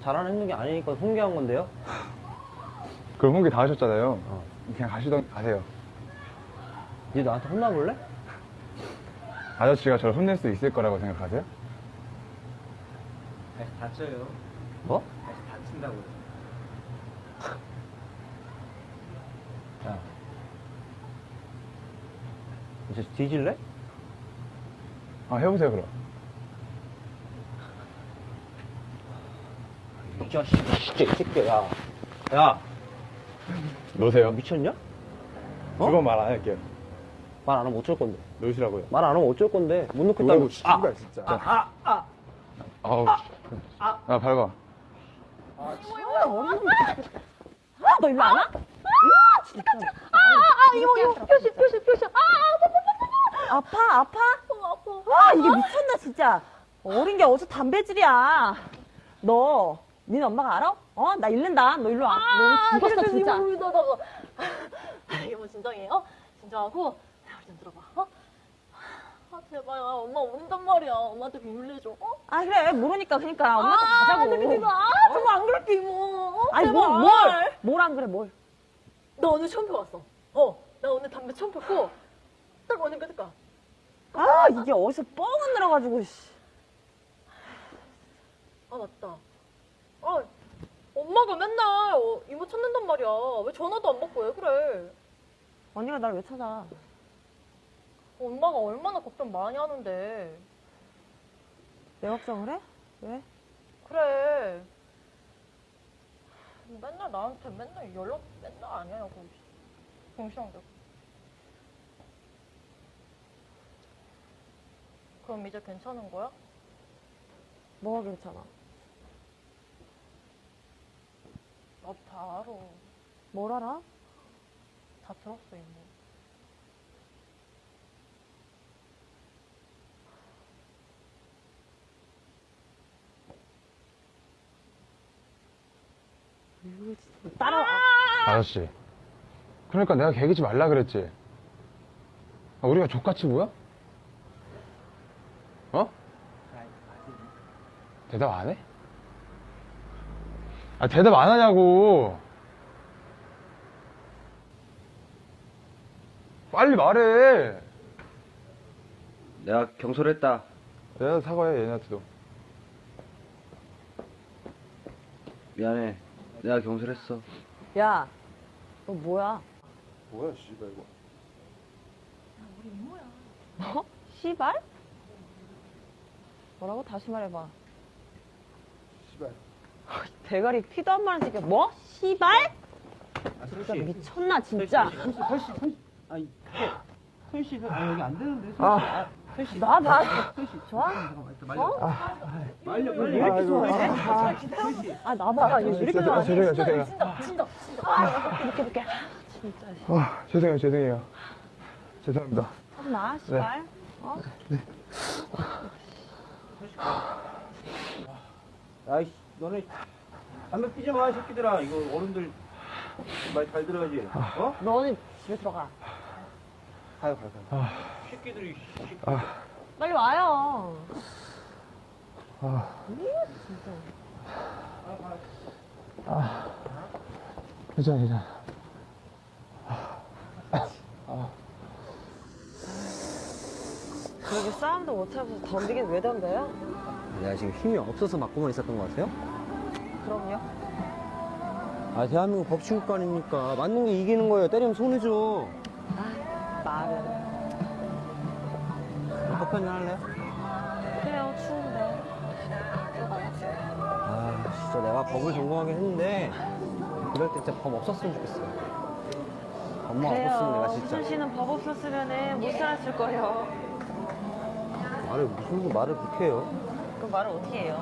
잘하는 게 아니니까 훈계한 건데요? *laughs* 그럼 홍기 다 하셨잖아요. 어. 그냥 가시던 가세요. 니 나한테 혼나볼래? 아저씨가 저를 혼낼 수 있을 거라고 생각하세요? 다쳐요. 뭐? 다시 다친다고요. *laughs* 야 이제 뒤질래? 아, 해보세요, 그럼. 이 자식 진짜 이 새끼야 야. 야 놓으세요. 미쳤냐? 어? 그건 말 안 할게요. 말 안 하면 어쩔 건데 놓으시라고요. 말 안 하면 어쩔 건데 못 놓겠다고 놓으라고 씨발, 진짜. 아, 아, 아우, 아, 밟아. 아, 너 일로 안 와? 아, 진짜. 아, 아, 이거, 이거, 표시, 표시, 표시. 아, 아, 아파, 아파? 아파. 와, 이게 미쳤나, 진짜. 어린 게 어디서 담배질이야. 너, 니네 엄마가 알아? 어? 나 잃는다. 너 일로 와. 너 죽었어, 진짜. 이게 뭐 진정이에요? 진정하고 자, 우리 좀 들어봐. 어? 아 제발 아, 엄마 모른단 말이야. 엄마한테 내줘. 어? 아, 그래. 모르니까, 그러니까. 엄마한테 아, 가자고. 근데 그거 아 정말 안 그럴게 이모. 어, 아니, 제발. 뭘, 뭘. 뭘 안 그래, 뭘. 나 오늘 처음 펴봤어. 어, 나 오늘 담배 처음 폈고 딱 오늘 끄니까 아 이게 어디서 뻥안 들어가지고 씨. 아 맞다. 아 엄마가 맨날 어, 이모 찾는단 말이야. 왜 전화도 안 받고 왜 그래? 언니가 날 왜 찾아? 엄마가 얼마나 걱정 많이 하는데. 내 걱정을 해? 왜? 그래. 맨날 나한테 맨날 연락 맨날 안 해요. 정신없게. 그럼 이제 괜찮은 거야? 뭐가 괜찮아? 나도 다 알아. 뭘 알아? 다 들었어 이모. 따라 아저씨. 그러니까 내가 개기지 말라 그랬지. 아, 우리가 족같이 보여? 어? 대답 안 해? 아, 대답 안 하냐고. 빨리 말해. 내가 경솔했다. 얘한테 사과해, 얘네한테도. 미안해. 내가 경솔했어. 야, 너 뭐야? 뭐야, 씨발, 이거. 뭐? 씨발? 뭐라고? 다시 말해봐. 씨발. *laughs* 대가리 피도 안 마른 새끼야. 뭐? 씨발? 진짜 미쳤나 진짜. 아니, 손씨, 아, 여기 안 되는데. 손씨. 아. 아, 손씨. 나 봐. 좋아? 어? 말려, 말려. 왜 이렇게 좋아해? 아, 나 봐. 왜 이렇게 아, 좋아? 죄송해요, 죄송해요. 이렇게 이렇게. 진짜. 아, 죄송해요, 죄송해요. 죄송합니다. 나 씨발. 아이씨, 너네 담배 피지 마, 이 새끼들아. 이거 어른들 말 잘 들어야지. 어? 너는 집에 들어가. 가요, 가요, 가요. 새끼들이. 빨리 와요. 괜찮아, 괜찮아. 그렇게 싸움도 못하면서 덤비긴 왜 덤벼요? 내가 지금 힘이 없어서 맞고만 있었던 것 같아요? 그럼요. 아, 대한민국 법치국가니까 맞는 게 이기는 거예요. 때리면 손해죠. 아, 말은. 커피 한잔 할래요? 그래요, 추운데. 아, 진짜 내가 법을 전공하긴 했는데, 이럴 때 진짜 법 없었으면 좋겠어요. 엄마 없었으면 내가 진짜. 수준 씨는 법 없었으면 못 살았을 거예요. 말을, 무슨 말을 그렇게 해요? 그 말을 어떻게 해요?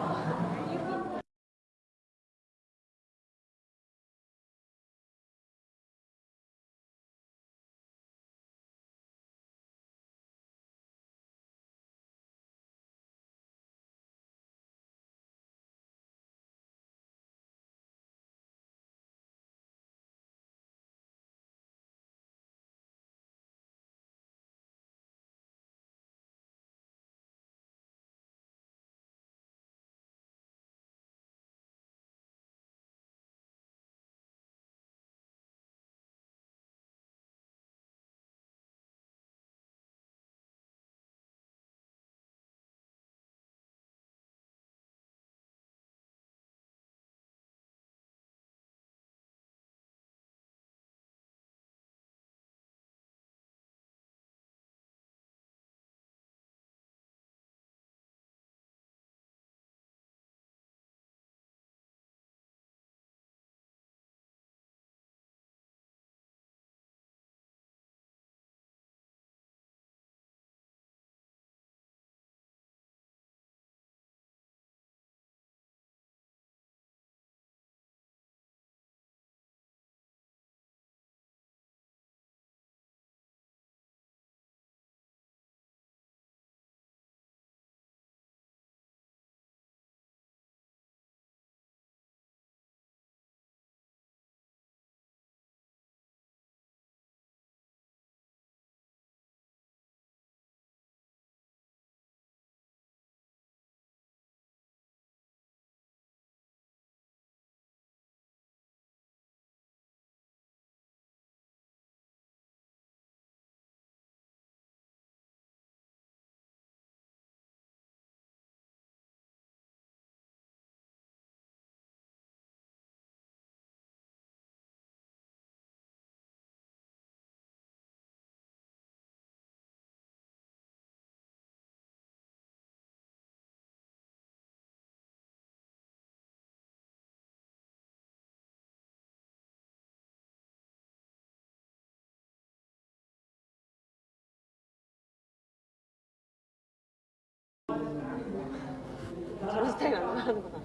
스타일 안 좋아하는구나.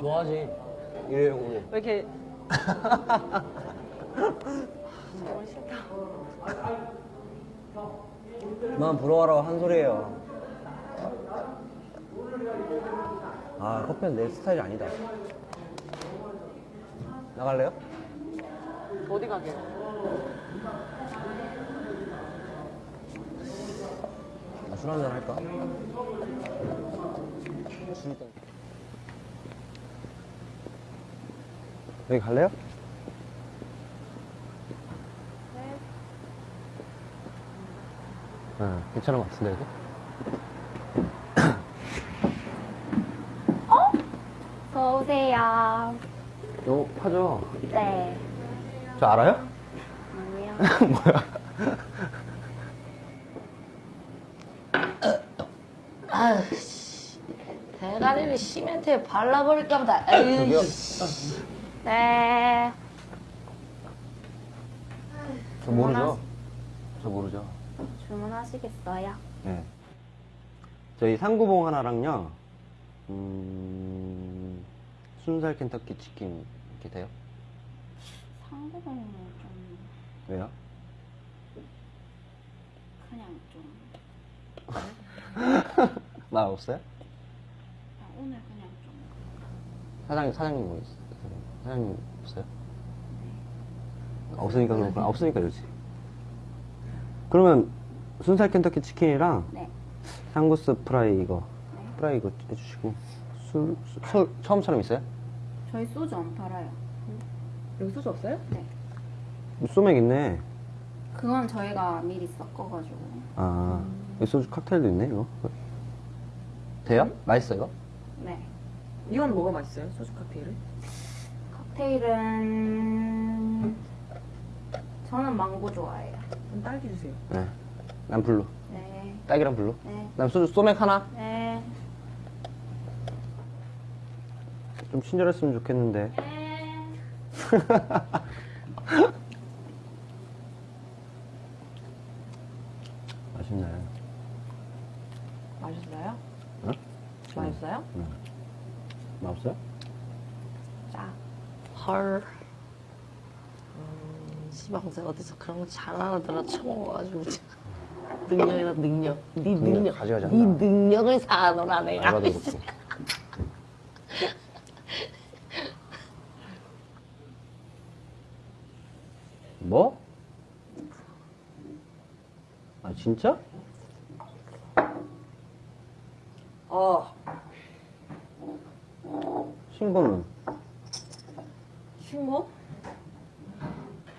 좋아하지. 일회용으로. 왜 이렇게. 정말 *laughs* 싫다. 그만 부러워라고 한 소리예요. 아, 커피는 내 스타일이 아니다. 나갈래요? 어디 가게? 아, 술 한잔 할까? 여기 갈래요? 네. 네, 괜찮은 것 같은데, 여기? 어서오세요. 이거 파죠? 네. 저 알아요? 아니요. *laughs* 뭐야? 대가리를 시멘트에 발라버릴까 보다. 에이? 네. 저 모르죠? 저 모르죠? 주문하시겠어요? 네. 저희 상구봉 하나랑요, 음, 순살 켄터키 치킨 이렇게 돼요? 상부는 좀 왜요? 그냥 좀 *laughs* 말 없어요? 아, 오늘 그냥 좀 사장님, 사장님 뭐 있어요? 사장님 없어요? 없으니까 그렇구나. 없으니까 그렇지. 그러면 순살 켄터키 치킨이랑 네. 상구스 프라이 이거, 네. 프라이 이거 해주시고, 술, 술, 술 처음처럼 있어요? 저희 소주 안 팔아요. 여기 소주 없어요? 네. 소맥 있네. 그건 저희가 미리 섞어가지고 아, 여기 소주 칵테일도 있네, 이거. 돼요? 맛있어, 이거? 네. 이건 뭐가 맛있어요? 소주 칵테일은? 칵테일은 저는 망고 좋아해요. 그럼 딸기 주세요. 네. 난 blue. 네. 딸기랑 blue. 네. 난 소주 소맥 하나. 네. 좀 친절했으면 좋겠는데. 네. *laughs* 맛있네. 맛있어요? 응? 맛있어요? 맛없어요? 헐. 음, 시방새 어디서 그런 거잘 알아들어 쳐먹어가지고. 능력이다, 능력. 네 능력. 가져가지 네. 능력을 사노라, 내가. *laughs* 뭐? 아, 진짜? 어. 신고는? 신고?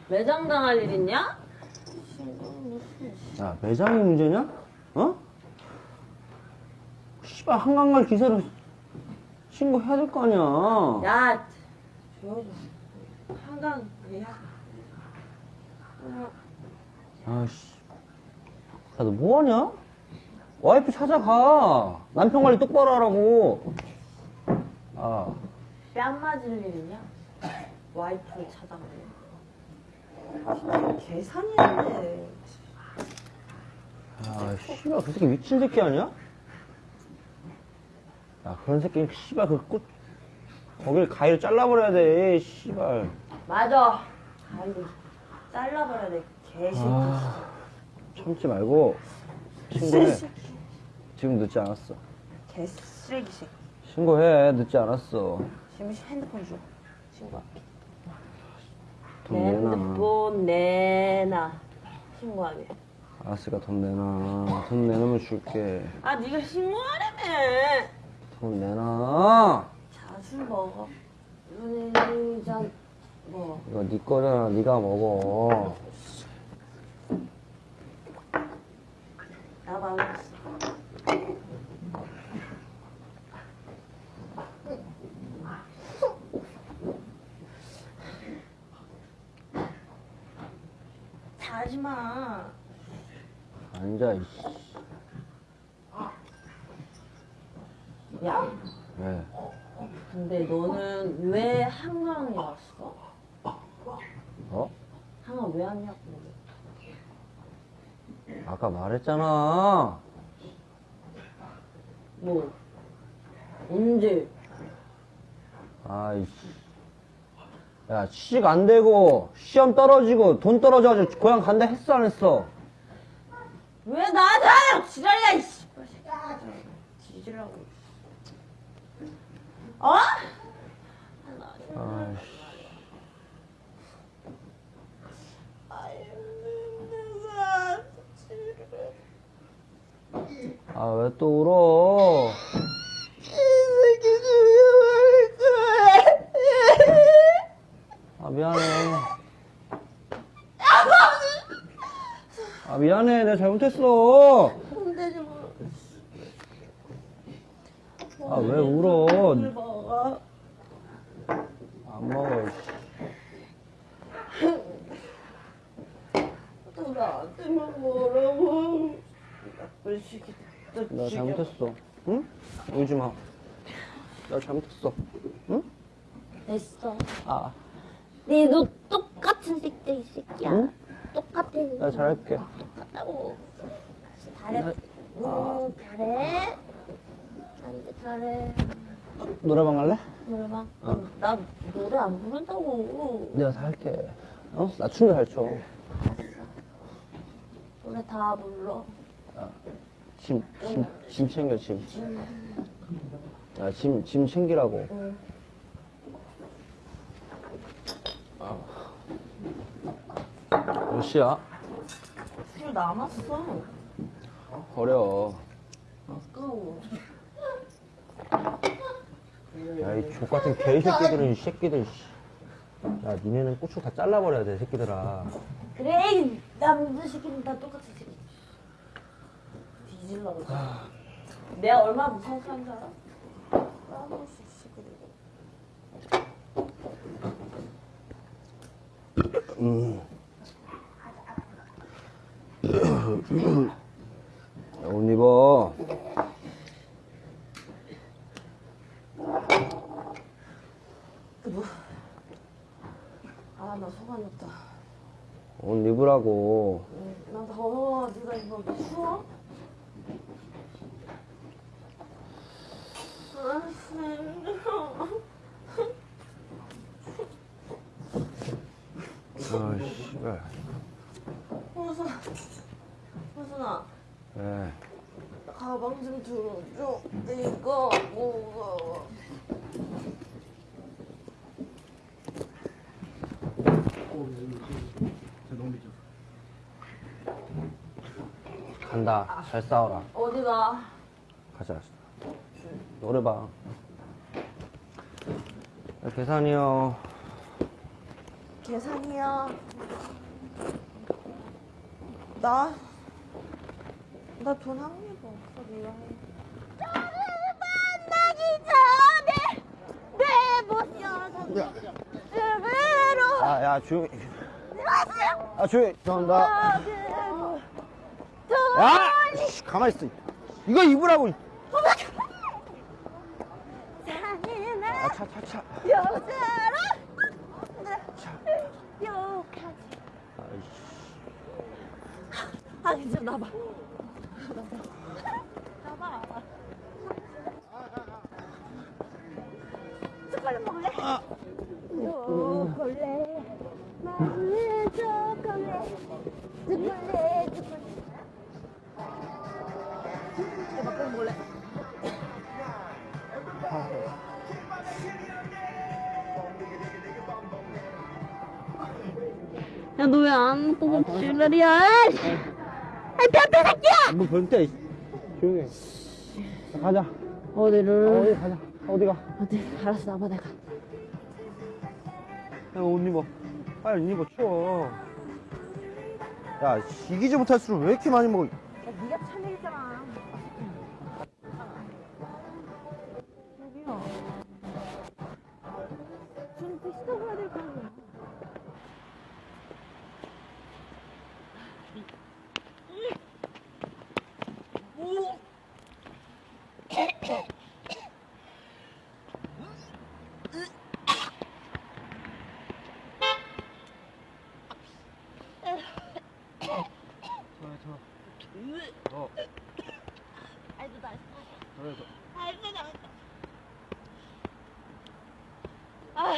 매장 당할 일 있냐? 야, 매장이 문제냐? 어? 씨발, 한강갈 기사를 신고해야 될 거 아니야. 야, 조용히 좀. 한강, 야. 아씨. 야, 너 뭐하냐? 와이프 찾아가. 남편 관리 똑바로 하라고. 아, 뺨 맞을 일 있냐? 와이프를 찾아가네. 진짜 계산이 안 돼. 야, 씨발, 그 새끼 미친 새끼 아니야? 야, 그런 새끼는 씨발, 그 꽃, 거길 가위로 잘라버려야 돼, 씨발. 맞아. 아이고, 잘라버려야 돼. 개새끼. 아, 참지 말고, 신고해. 지금 늦지 않았어. 개쓰레기 새끼. 신고해, 늦지 않았어. 지금 핸드폰 줘. 신고할게. 돈내 내놔. 핸드폰 내놔. 신고하게. 알았으니까 돈 내놔. 돈 내놓으면 줄게. 아, 네가 신고하라며. 돈 내놔. 자주 먹어. 연예인장 뭐. 이거 네 거잖아. 네가 먹어. 나 말했어. 자지 마. 앉아, 이씨. 야, 왜? 근데 너는 왜 한강에 왔어? 어? 한강 왜 왔냐고. 아까 말했잖아. 뭐 언제? 아이씨. 야, 취직 안 되고, 시험 떨어지고, 돈 떨어져가지고, 고향 간다 했어, 안 했어? 왜 나한테 하냐고 지랄이야 이씨. 뒤질라고. 어? 아이씨. 아, 왜 또 울어? 아, 미안해. 아, 미안해. 내가 잘못했어. 아, 왜 울어? 안 먹어, 씨. 나한테만 뭐라고? 나쁜 새끼. 나 잘못했어. 응? 울지 마. 나 잘못했어. 응? 됐어. 아, 니도 똑같은 새끼 이 새끼야. 응? 똑같아. 나 잘할게. 똑같다고. 잘해. 응, 잘해. 나한테 잘해. 노래방 갈래? 노래방. 나 노래 안 부른다고. 내가 다 할게. 어? 나 춤을 잘 춰. 노래 다 불러. 짐, 짐, 짐 챙겨, 짐. 야, 짐, 짐 챙기라고. 아. 몇 시야? 술 남았어. 버려. 아까워. 야, 이 족같은 개새끼들은, 이 새끼들, 씨. 야, 니네는 고추 다 잘라버려야 돼, 새끼들아. 그래, 이 남자 새끼는 다 똑같은 새끼. 뒤질라고. 내가 얼마나 무서운 사람인 줄 알아? 까먹을 수 있어 그리고. 음. 야, 옷 입어. 아, 나 속았다. 옷 입으라고. 나 더워. 네가 입어. 추워? 아, 힘들어. 아, 씨발. 호순, 호순아, 에. 가방 좀 들어줘. 이거 무거워. 간다. 잘 싸워라. 어디 가? 가자. 노래방. 야, 계산이요. 계산이야. 나, 나 돈 한 개도 없어, 미안해. 만나기 전에 내 모습 으로 야, 야, 조용히. 아, 조용히. 죄송합니다. 야! 씨, 가만히 있어. 이거 입으라고. 아, 차, 차, 차. 여자로 욕하지 아 이제 나봐. 나봐 초콜릿 먹을래? 초콜릿 먹을래 초콜릿. 초콜릿 초콜릿. 막걸리 먹을래? 야 너 왜안 보고 지랄이야 아이 변태 새끼야 뭐 변태. 조용히 해. 자, 가자. 어디를? 어디 가자. 어디 가? 어디? 알았어, 나봐, 내가. 야, 옷 입어. 빨리 옷 입어, 추워. 야, 씨, 이기지 못할 술을 왜 이렇게 많이 먹어? 야 저기요 저는 택시 타고 가야 될 거 아니야 아니 너 날. 그래서 아이고 잘했다. 아,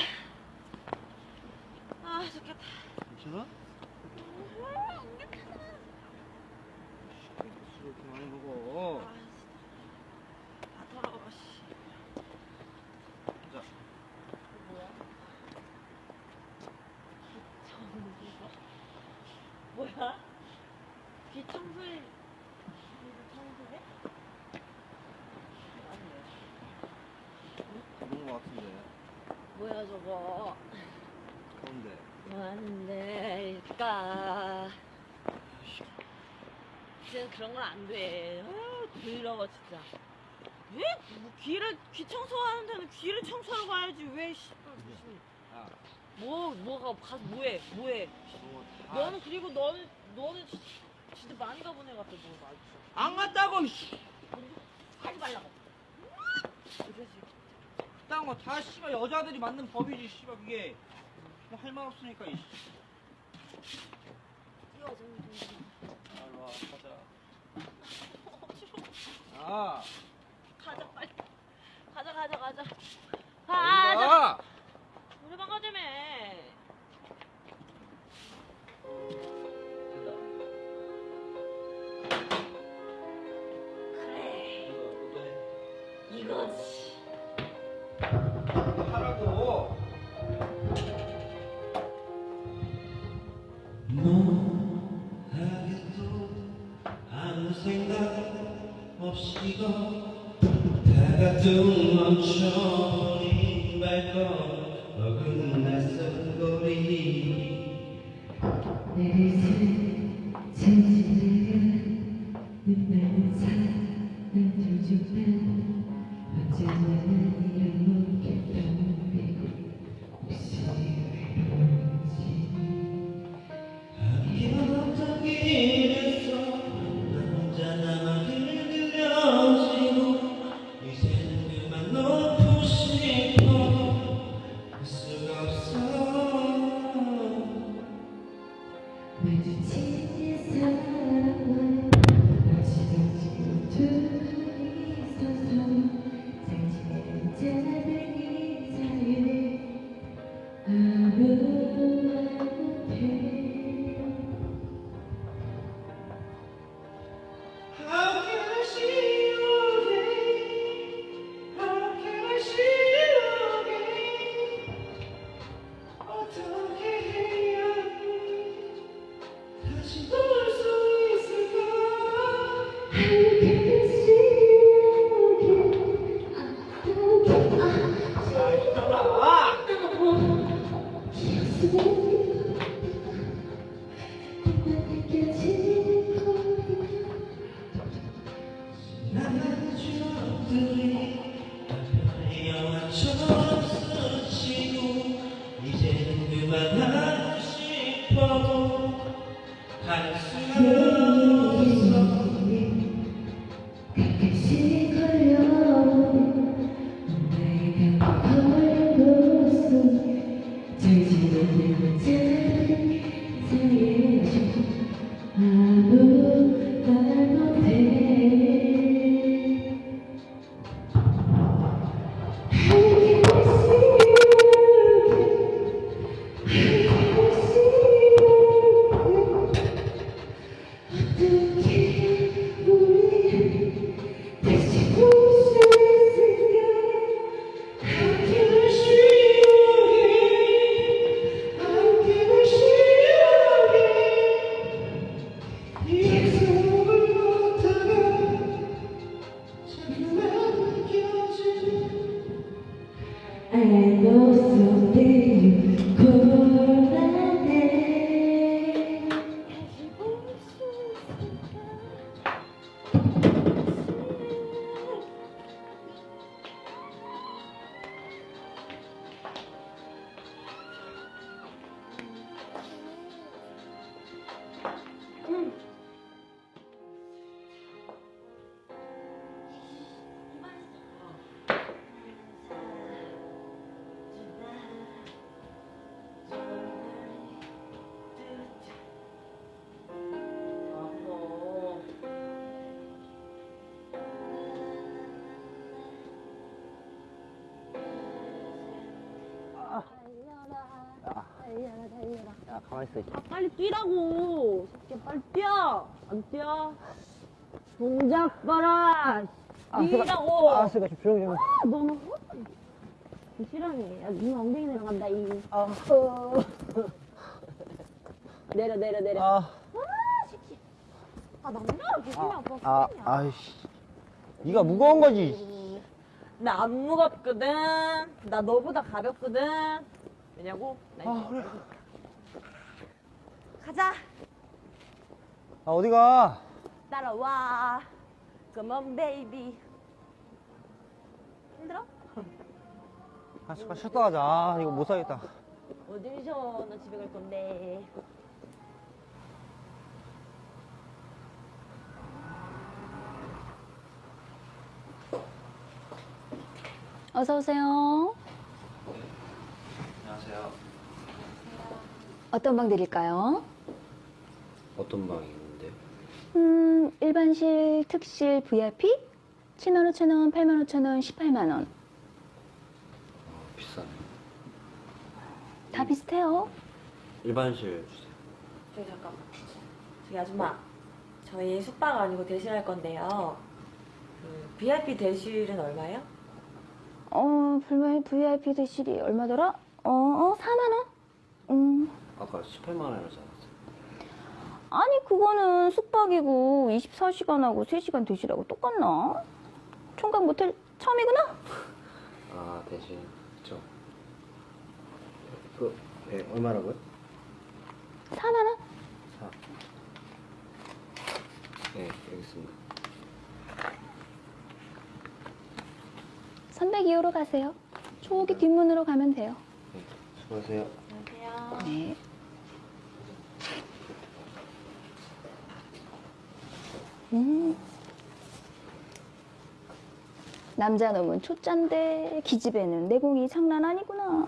아 좋겠다. 괜찮아? 술 그만해 먹어. 아, 진짜. 다 더러워 씨. 자. 뭐야? 뭐야? 귀 청소해. 가본 거 같은데. 뭐야 저거? 가운데. 뭐 하는데 일까? 진짜 그런 건 안 돼. 아, 더러워 진짜. 왜? 뭐 귀를 귀 청소하는 데는 귀를 청소하러 가야지 왜 씨발 무슨 야, 뭐 뭐가 가 뭐해 뭐해? 너는 그리고 너는 너는 진- 진짜 많이 애 같아 너 말이야. 안 갔다고, 이씨. 하지 말라고. 그딴 거다 씨발 여자들이 만든 법이지, 씨발 그게. 뭐할말 없으니까, 이씨. 뛰어. 일로 와, 가자. *laughs* 아, 가자 빨리. 가자 가자 가자. 가자. 가? 노래방 가자며. 이거지. 하라고. 하겠도 아무 생각 없이 걷다 같 은 있어. 아 빨리 뛰라고 새끼 빨리 뛰어 안 뛰어 동작 봐라 뛰라고 아, 알았어, 좀 조용히 좀. 해. 아, 너는 싫어해 야, 눈 엉덩이 내려간다 이 아, *laughs* 내려 내려 내려 아, 아 남자랑 비슷해 아, 아빠 아, 아이씨. 네가 무거운 거지. 나 안 무겁거든 나 너보다 가볍거든 왜냐고? 나 아, 그래. 가자 아, 어디 가? 따라와 Come on baby 힘들어? 아, 잠깐 쉬었다 가자. 아, 이거 못 사겠다. 어딜 쉬어 나 집에 갈 건데 어서 오세요. 안녕하세요. 어떤 방 드릴까요? 어떤 방이 있는데요? 음, 일반실, 특실, VIP? 7만 5천 원, 8만 5천 원, 18만 원. 비싸네. 다 비슷해요. 일반실 주세요. 저기 잠깐만 저기 아줌마 저희 숙박 아니고 대실할 건데요 그 VIP 대실은 얼마예요? 어, 불만 VIP 대실이 얼마더라? 어, 어, 4만 원? 음, 아까 18만 원이라지 않았어요? 아니 그거는 숙박이고 24시간하고 3시간 대실하고 똑같나? 총각 모텔 처음이구나? 아 대신 그쵸. 그 네, 얼마라고요? 4만 원? 4. 네, 여기 있습니다. 302호로 가세요. 저기 뒷문으로 가면 돼요. 네, 수고하세요. 네. 음. 남자 놈은 초짠데 기집애는 내공이 장난 아니구나.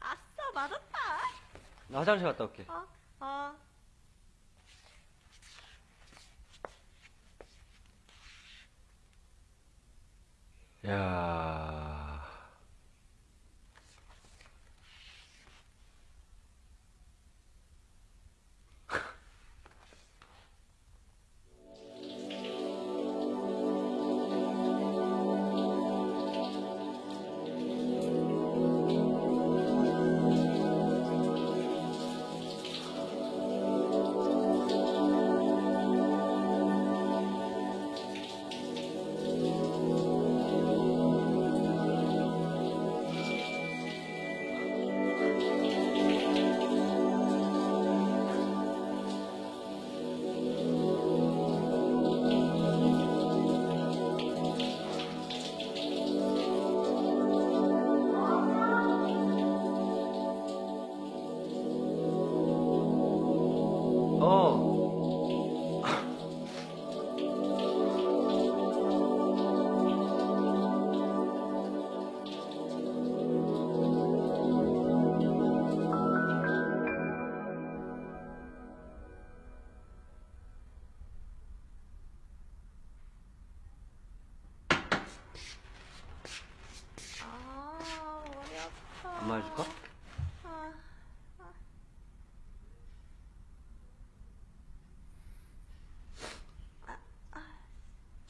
아싸 맞았다 나 화장실 갔다 올게. 어? 어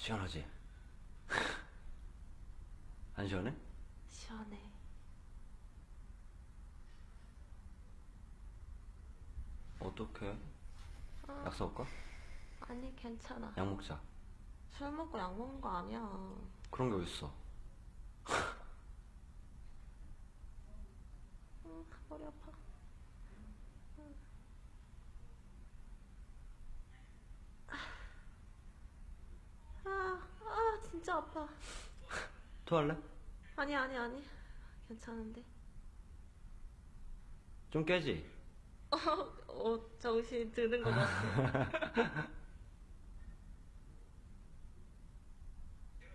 시원하지? *laughs* 안 시원해? 시원해 어떡해? 약 사올까? 아니 괜찮아 약 먹자. 술 먹고 약 먹는 거 아니야 그런 게 어딨어? 응, 머리 아파 아파. 토할래? 아니 아니 아니. 괜찮은데. 좀 깨지? 어, 어 정신 드는 것 같아. *laughs*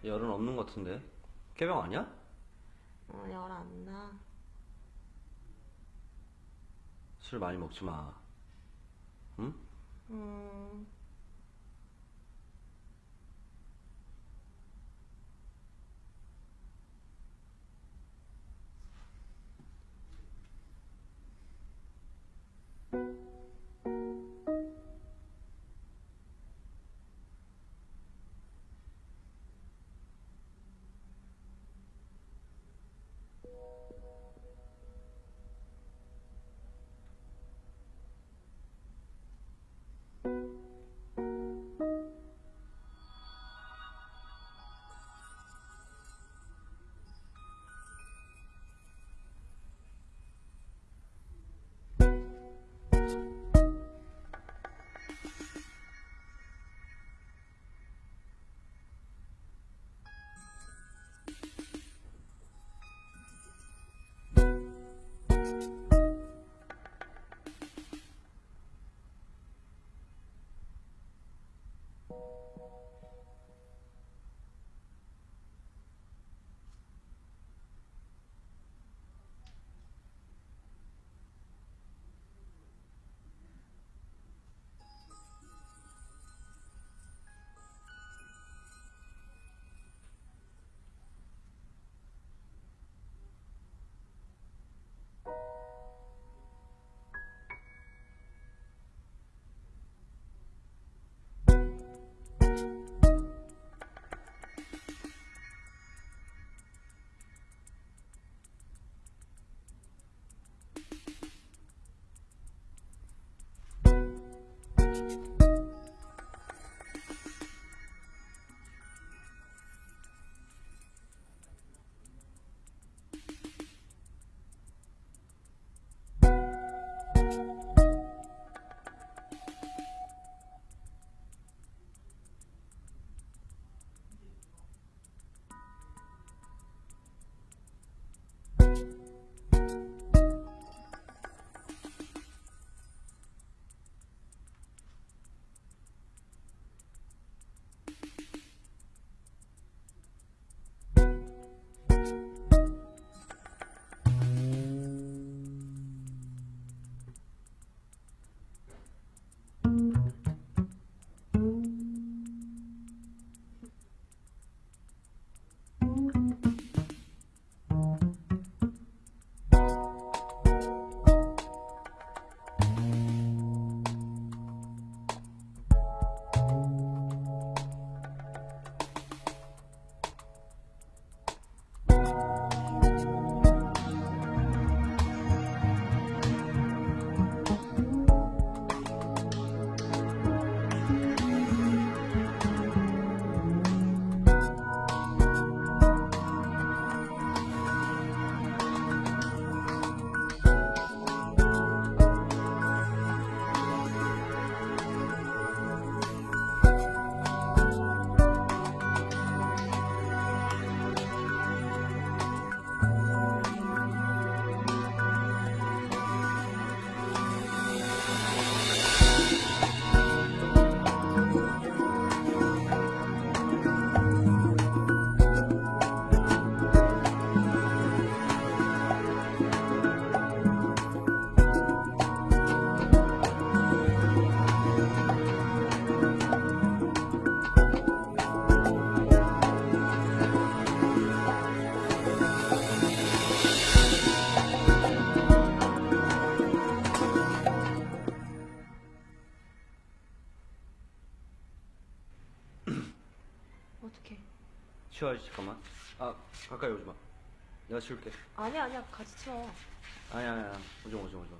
열은 없는 것 같은데 깨병 아니야? 어, 열 안 나. 술 많이 먹지 마 응? 음. 치워야지 잠깐만 아 가까이 오지 마 내가 치울게 아니야 아니야 같이 치워. 아니야 아니야 오지 마 오지 마 오지 마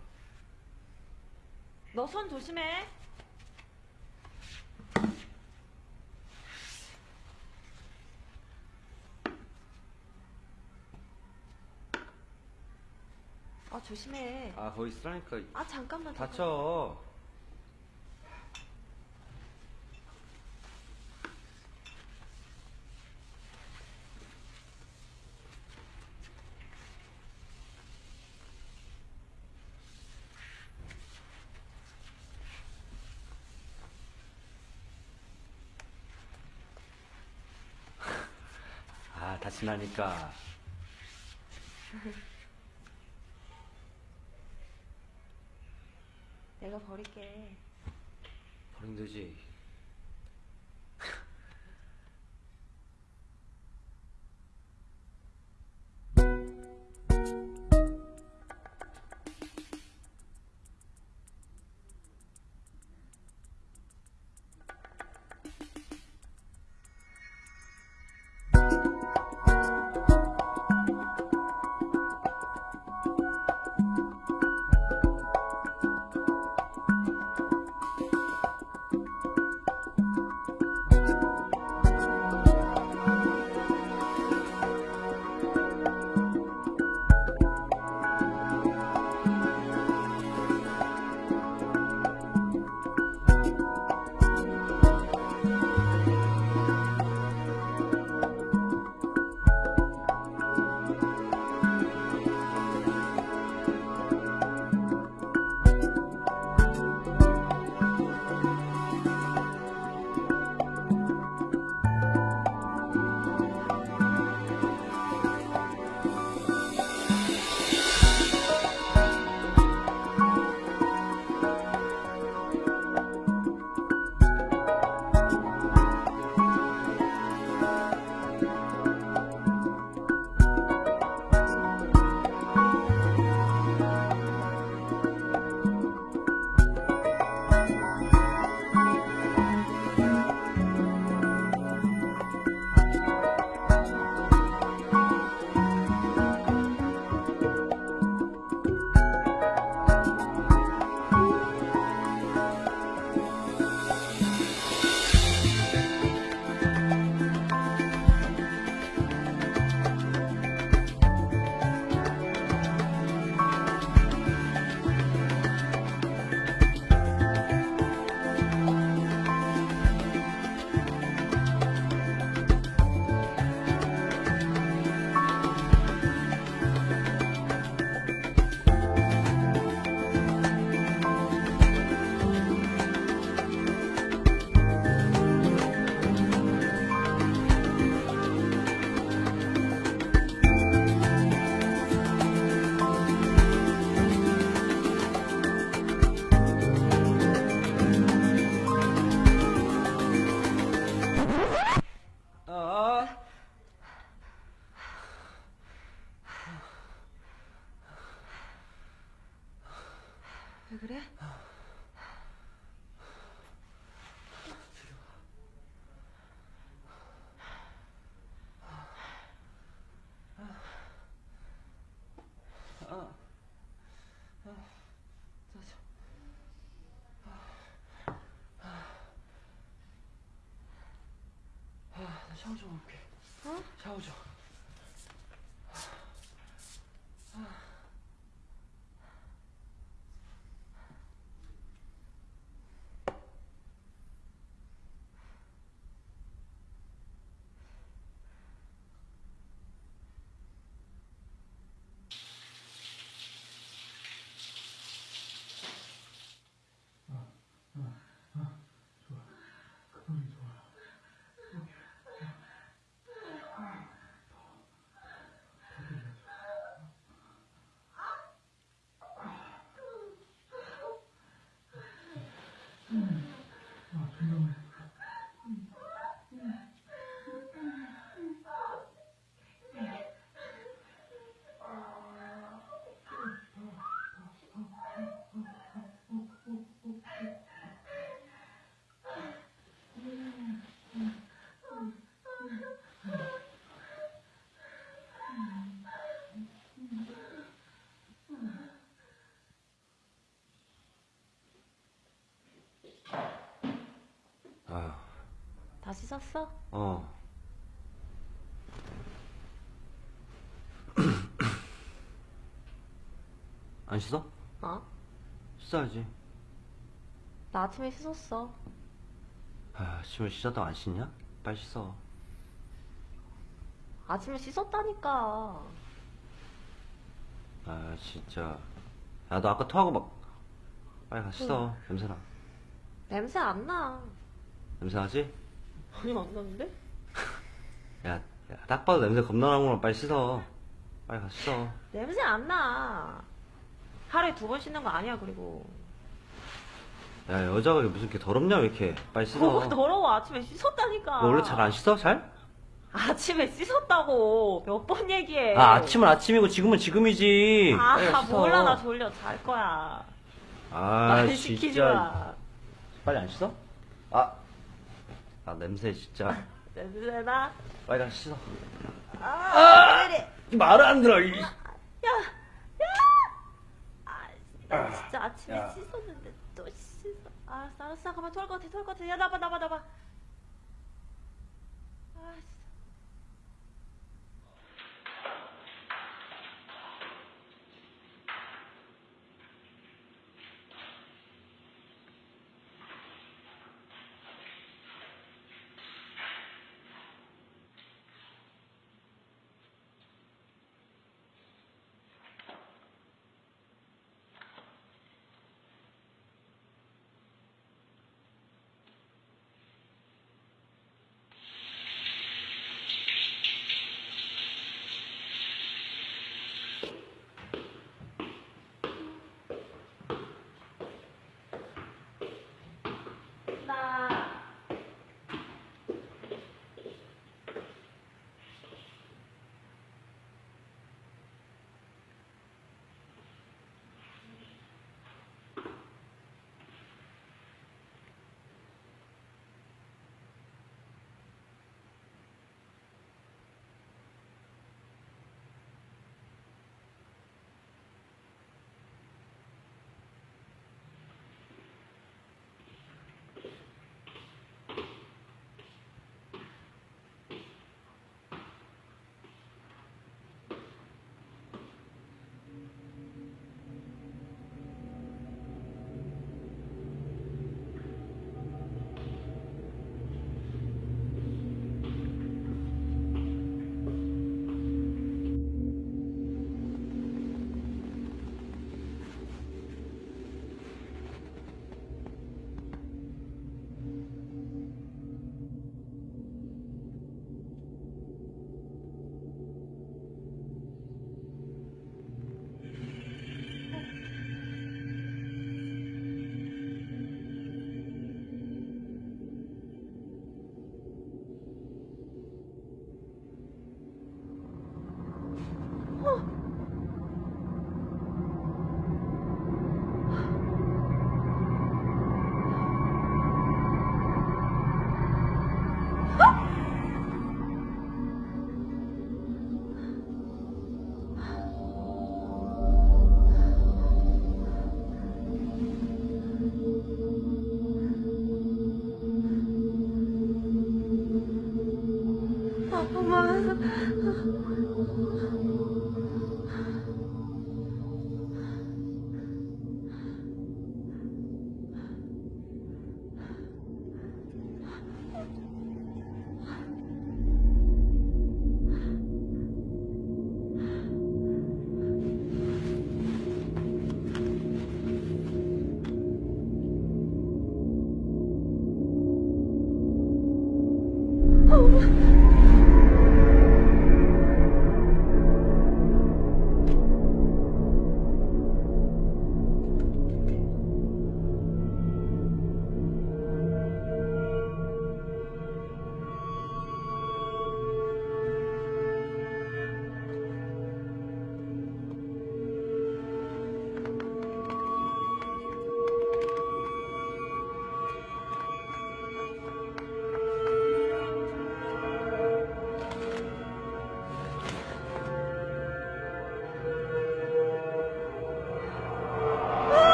너 손 조심해. 아 조심해. 아 거기 쓰라니까 아. 잠깐만. 다쳐 지나니까. 내가 버릴게. 버리면 되지. 샤워 좀 할게. 어? 샤워 좀. 다 씻었어? 어. *clears throat* 안 씻어? 어? 씻어야지. 나 아침에 씻었어. 아, 지금 씻었다고 안 씻냐? 빨리 씻어. 아침에 씻었다니까. 아, 진짜. 야, 너 아까 토하고 막. 빨리 가 씻어. 냄새나. 냄새 안 나. 냄새 나지? 아니, 안 나는데? *laughs* 야, 야, 딱 봐도 냄새 겁나 나구나. 빨리 씻어. 빨리 가 씻어. 냄새 안 나. 하루에 두 번 씻는 거 아니야, 그리고. 야, 여자가 무슨 이렇게 더럽냐, 왜 이렇게. 빨리 씻어. 뭐가 더러워. 아침에 씻었다니까. 너 원래 잘 안 씻어? 잘? 아침에 씻었다고. 몇 번 얘기해. 아, 아침은 아침이고 지금은 지금이지. 아, 빨리 씻어. 몰라. 나 졸려. 잘 거야. 아, 말 시키지 진짜. 마. 빨리 안 씻어? 아. 아, 냄새 진짜. 냄새나? 빨리 가 씻어. 아, 왜 이래. 말을 안 들어, 이. 야, 야! 아, 나 진짜 아침에 야. 씻었는데 또 씻어. 아, 알았어, 잠깐만 토할 것 같아, 토할 것 같아. 야, 나봐, 나봐, 나봐. 아,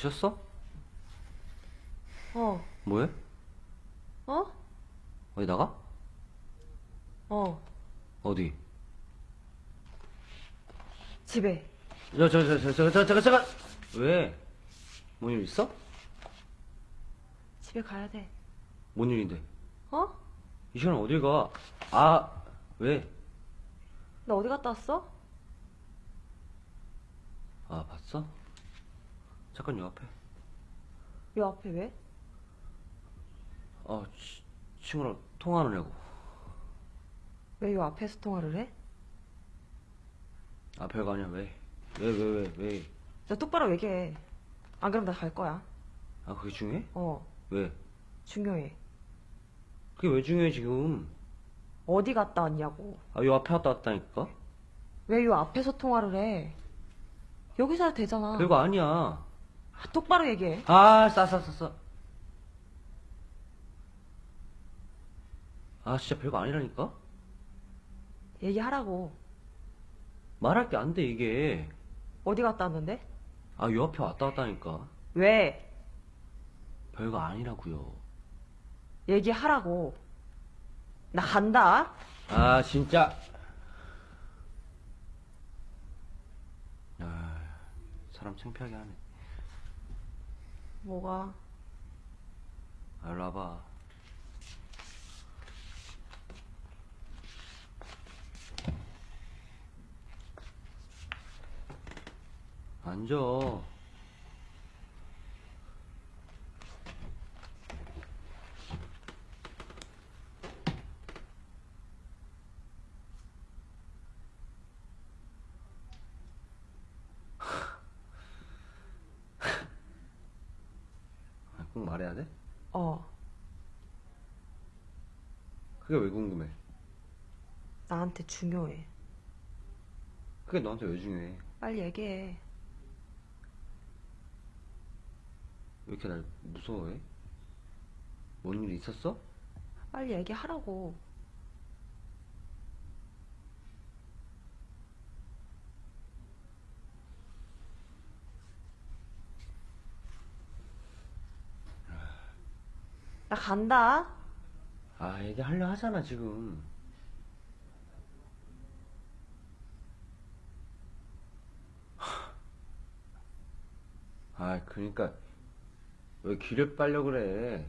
쉬었어? 어, 뭐해? 어? 어디 나가? 어, 어디? 집에. 저, 저, 저, 저, 저, 저, 잠깐, 잠깐! 왜? 뭔 일 있어? 집에 가야 돼. 뭔 일인데? 어? 이 시간에 어딜 가? 아, 왜? 너 어디 갔다 왔어? 아, 봤어? 잠깐 요 앞에. 요 앞에 왜? 아, 치, 친구랑 통화하느냐고. 왜 요 앞에서 통화를 해? 아, 별거 아니야, 왜? 왜, 왜, 왜, 왜? 너 똑바로 얘기해. 안 그럼 나 갈 거야. 아, 그게 중요해? 어, 왜? 중요해. 그게 왜 중요해, 지금? 어디 갔다 왔냐고. 아, 요 앞에 왔다 왔다니까? 왜 요 앞에서 통화를 해? 여기서 해도 되잖아. 별거 아니야. 아, 똑바로 얘기해. 아, 싸, 싸, 싸, 싸. 아, 진짜 별거 아니라니까? 얘기하라고. 말할 게 안 돼, 이게. 어디 갔다 왔는데? 아, 요 앞에 왔다 왔다니까. 왜? 별거 아니라고요. 얘기하라고. 나 간다. 아, 진짜. 아, 사람 창피하게 하네. 뭐가? 아, 일로 와봐. 앉아. 아, 꼭 말해야 돼? 어, 그게 왜 궁금해? 나한테 중요해. 그게 너한테 왜 중요해? 빨리 얘기해. 왜 이렇게 날 무서워해? 뭔 일 있었어? 빨리 얘기하라고. 나 간다. 아, 얘기하려 하잖아, 지금. 아, 그니까, 왜 귀를 빨려 그래?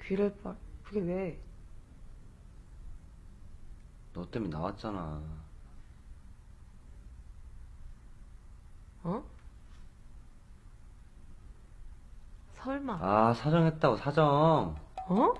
귀를 빨. 그게 왜? 너 때문에 나왔잖아. 어? 설마. 아, 사정했다고, 사정. 어?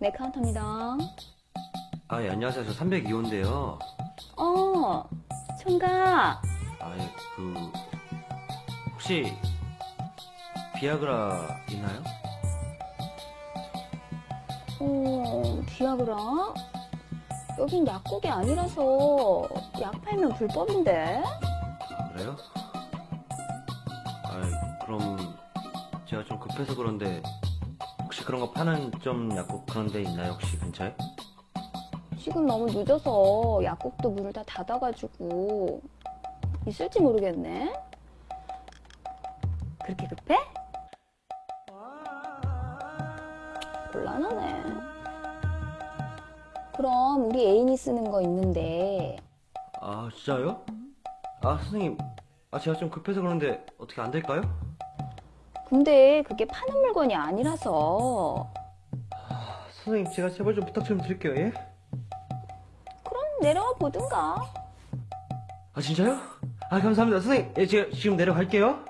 네, 카운터입니다. 아, 예, 안녕하세요. 저 302호인데요. 어, 총각. 아, 예, 그, 혹시 비아그라 있나요? 어, 비아그라? 여긴 약국이 아니라서 약 팔면 불법인데? 그래요? 아 그럼 제가 좀 급해서 그런데 그런 거 파는 좀 약국 그런 데 있나요 혹시 근처에? 지금 너무 늦어서 약국도 문을 다 닫아가지고 있을지 모르겠네. 그렇게 급해? 곤란하네. 그럼 우리 애인이 쓰는 거 있는데 아 진짜요? 아 선생님 아 제가 좀 급해서 그런데 어떻게 안 될까요? 근데 그게 파는 물건이 아니라서 선생님 제가 제발 좀 부탁 좀 드릴게요 예? 그럼 내려와 보든가. 아 진짜요? 아 감사합니다 선생님 예 제가 지금 내려갈게요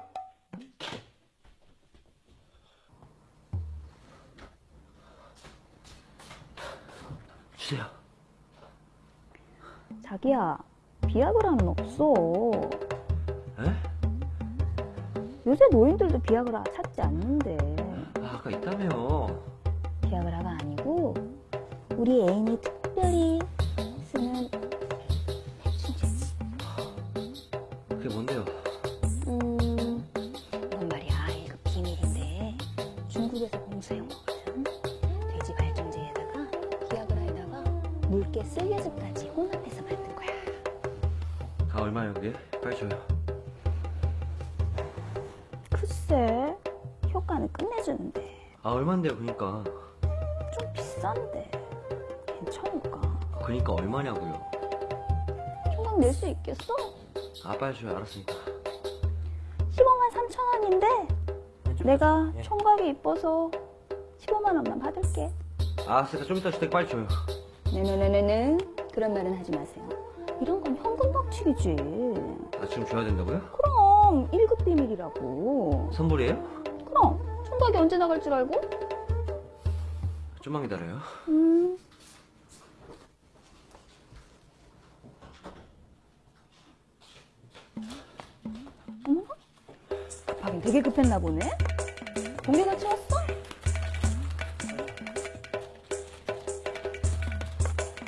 주세요 자기야, 비아그라는 없어. 에? 요새 노인들도 비아그라 찾지 않는데. 아 아까 있다며 비아그라가 아니고 우리 애인이 특별히 아 빨리 줘요 알았으니까 15만 3천 원인데 내가 총각이 이뻐서 15만 원만 받을게. 아 알았으니까 좀 이따 줄때 빨리 줘요 네네네네네 그런 말은 하지 마세요. 이런 건 현금 박치기지. 아 지금 줘야 된다고요? 그럼 1급 비밀이라고. 선물이에요? 그럼 총각이 언제 나갈 줄 알고? 좀만 기다려요 음. 어머나? 급했나 보네? 공개 같이 왔어?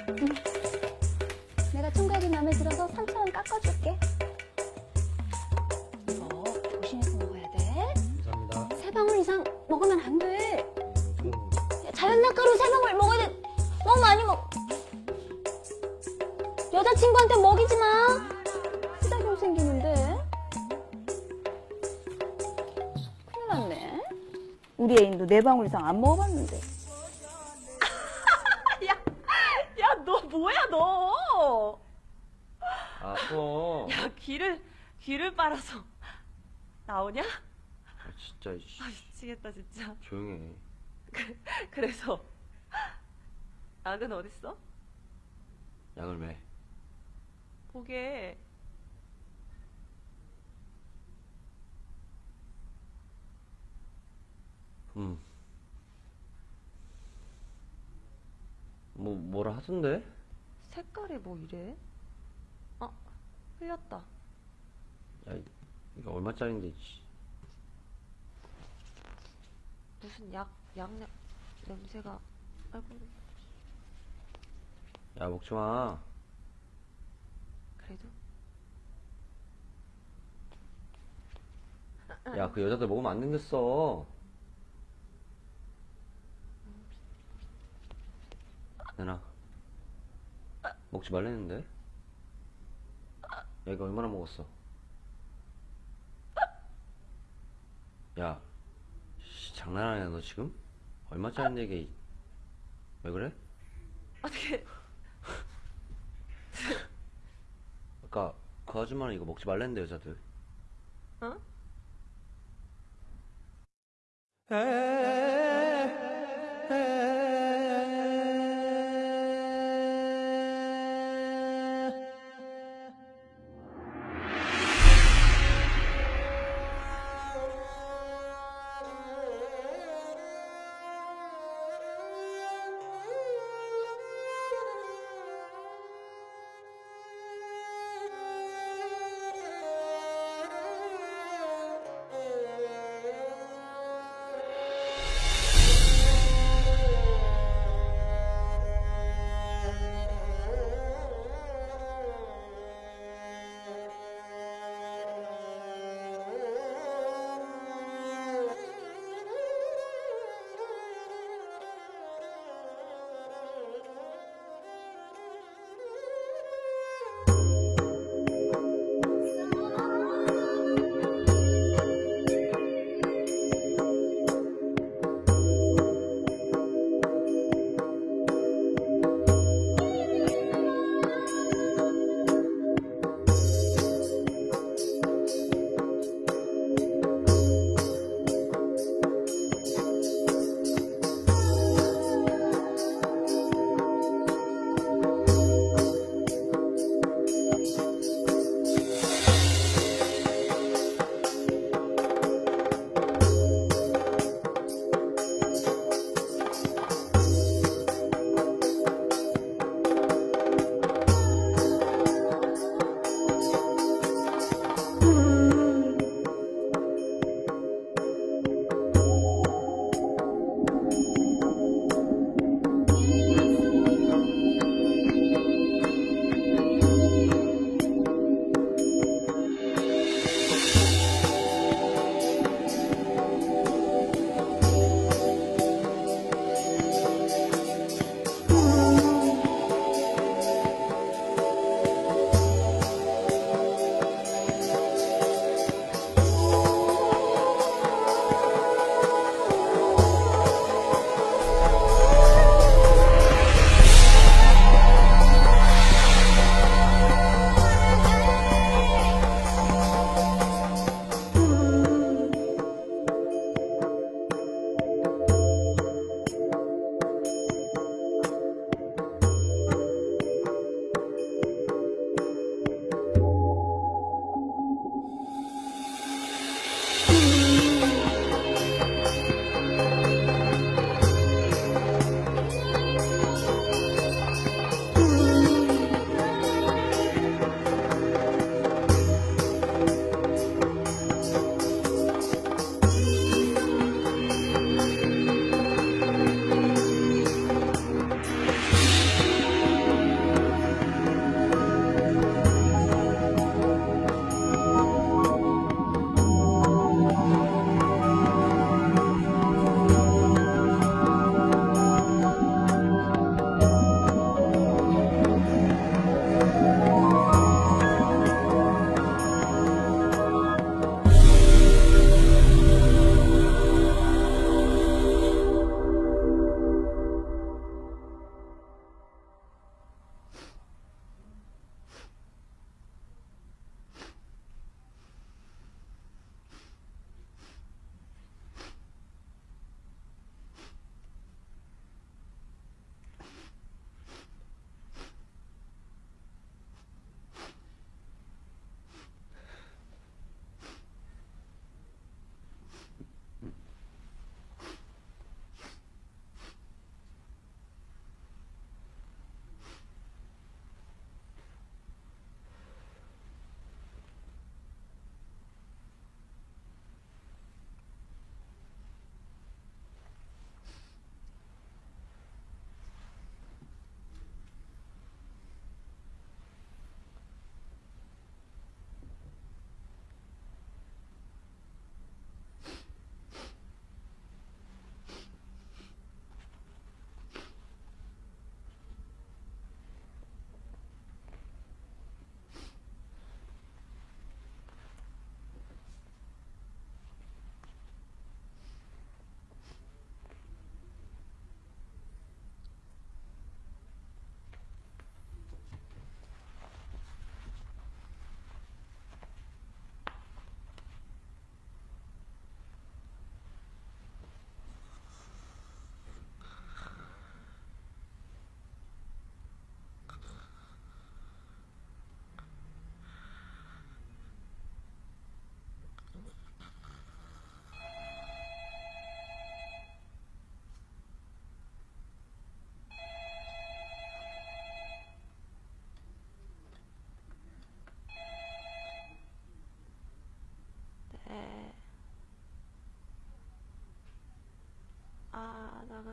응. 내가 총각이 마음에 들어서 3천원 깎아줄게. 이거 조심해서 먹어야 돼. 감사합니다. 세 방울 이상 먹으면 안 돼. 자연 낙가루 세 방울 먹어야 돼. 너무 많이 먹. 여자친구한테 먹이지 마. 쓰다경 생기는 우리 애인도 네 방울 이상 안 먹어봤는데. *laughs* 야, 너 뭐야, 너? 아또 야, 귀를, 귀를 빨아서 나오냐? 아, 진짜 이씨. 아, 미치겠다, 진짜. 조용히 해 그래서, 약은 어딨어? 약을 왜? 보게. 음. 뭐 뭐라 하던데? 색깔이 뭐 이래? 아, 흘렸다. 야 이- 이거 얼마짜린데 이씨. 무슨 약, 약 냄- 냄새가. 아이고. 야 먹지 마. 그래도? 야 그 여자들 먹으면 안 된댔어. 내나 먹지 말랬는데. 야 이거 얼마나 먹었어? 야, 씨, 장난하냐 너 지금? 얼마짜린데 이게? 왜 그래? 어떻게. 아까 그 아줌마는 이거 먹지 말랬는데 여자들. 어?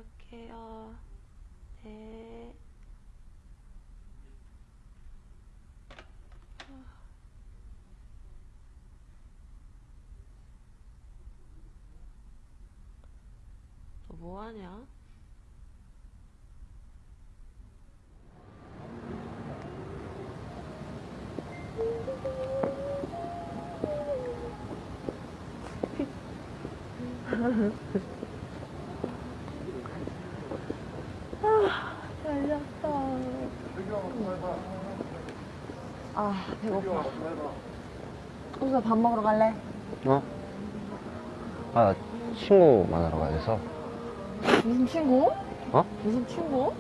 갈게요. 네. 너 뭐하냐? *laughs* 아, 배고파. 호수야 밥 먹으러 갈래? 어? 아, 나 친구 만나러 가야 돼서. 무슨 친구? 어? 무슨 친구?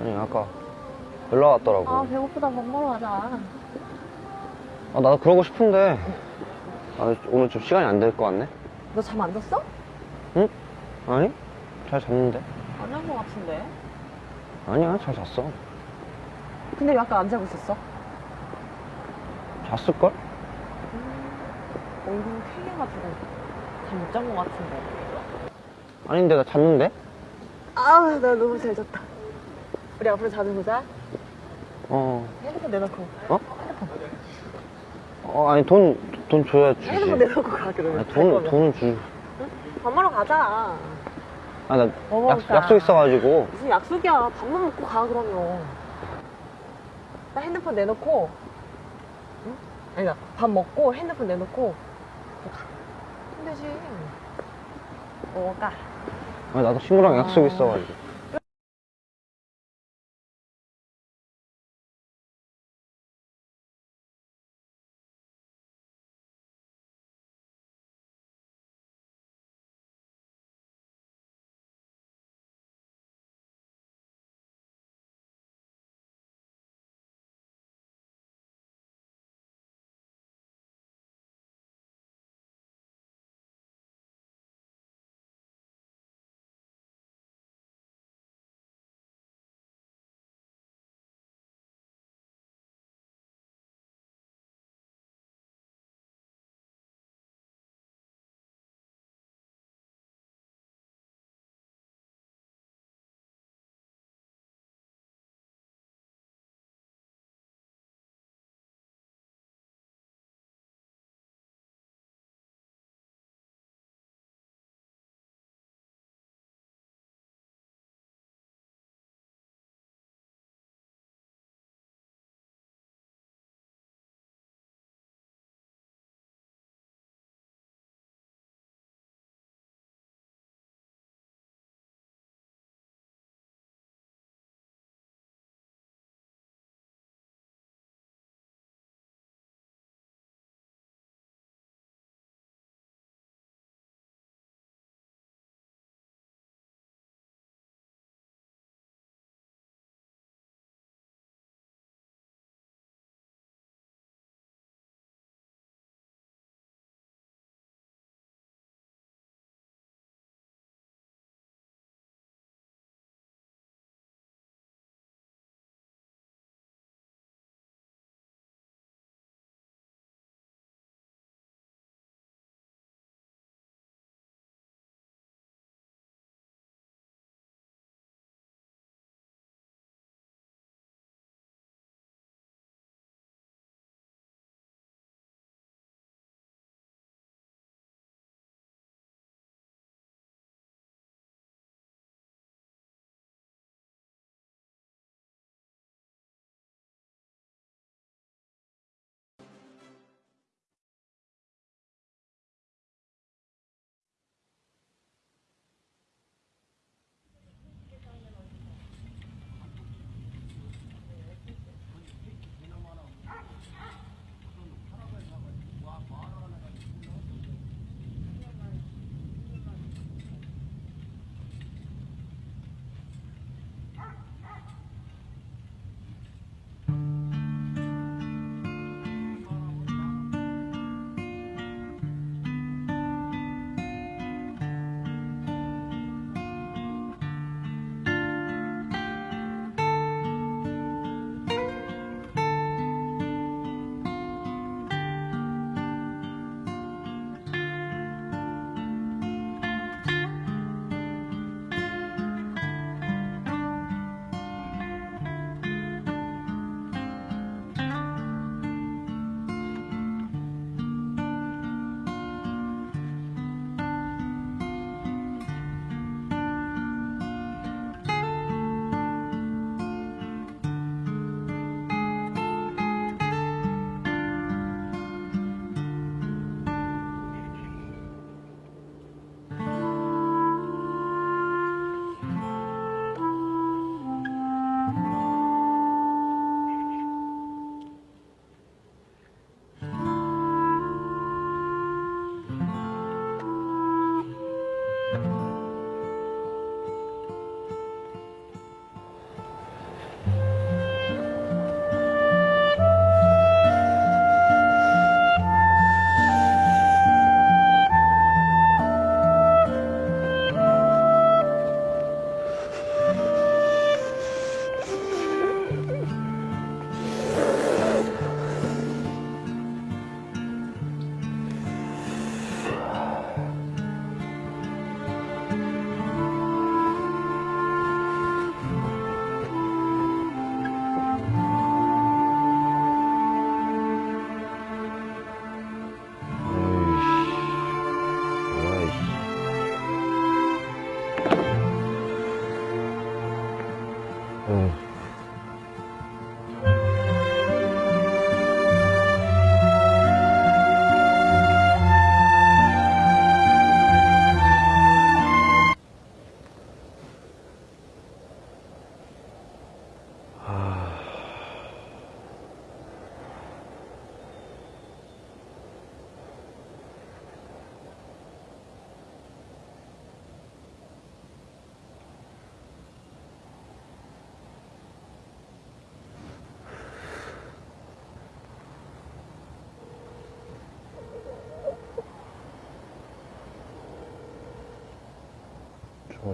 아니, 아까 연락 왔더라고. 아, 배고프다. 밥 먹으러 가자. 아, 나도 그러고 싶은데. 아, 오늘 좀 시간이 안 될 것 같네? 너 잠 안 잤어? 응? 아니? 잘 잤는데? 안잔거 같은데. 아니야, 잘 잤어. 근데 왜 아까 안 자고 있었어? 잤을걸? 얼굴 쾌해가지고 잠못잔거 같은데. 아닌데, 나 잤는데? 아, 나 너무 잘 잤다. 우리 앞으로 자주 보자. 어. 핸드폰 내놓고. 어? 어, 아니, 돈, 돈 줘야 주지. 핸드폰 내놓고 가, 그러면. 아니, 갈 돈. 돈은 주. 밥 먹으러 가자. 아, 나 뭐? 약속 있어가지고. 무슨 약속이야. 밥만 먹고 가, 그러면. 나 핸드폰 내놓고. 응? 아니다. 밥 먹고 핸드폰 내놓고. 가. 그럼 되지. 뭐 먹을까? 아니, 나도 친구랑 약속 아. 있어가지고.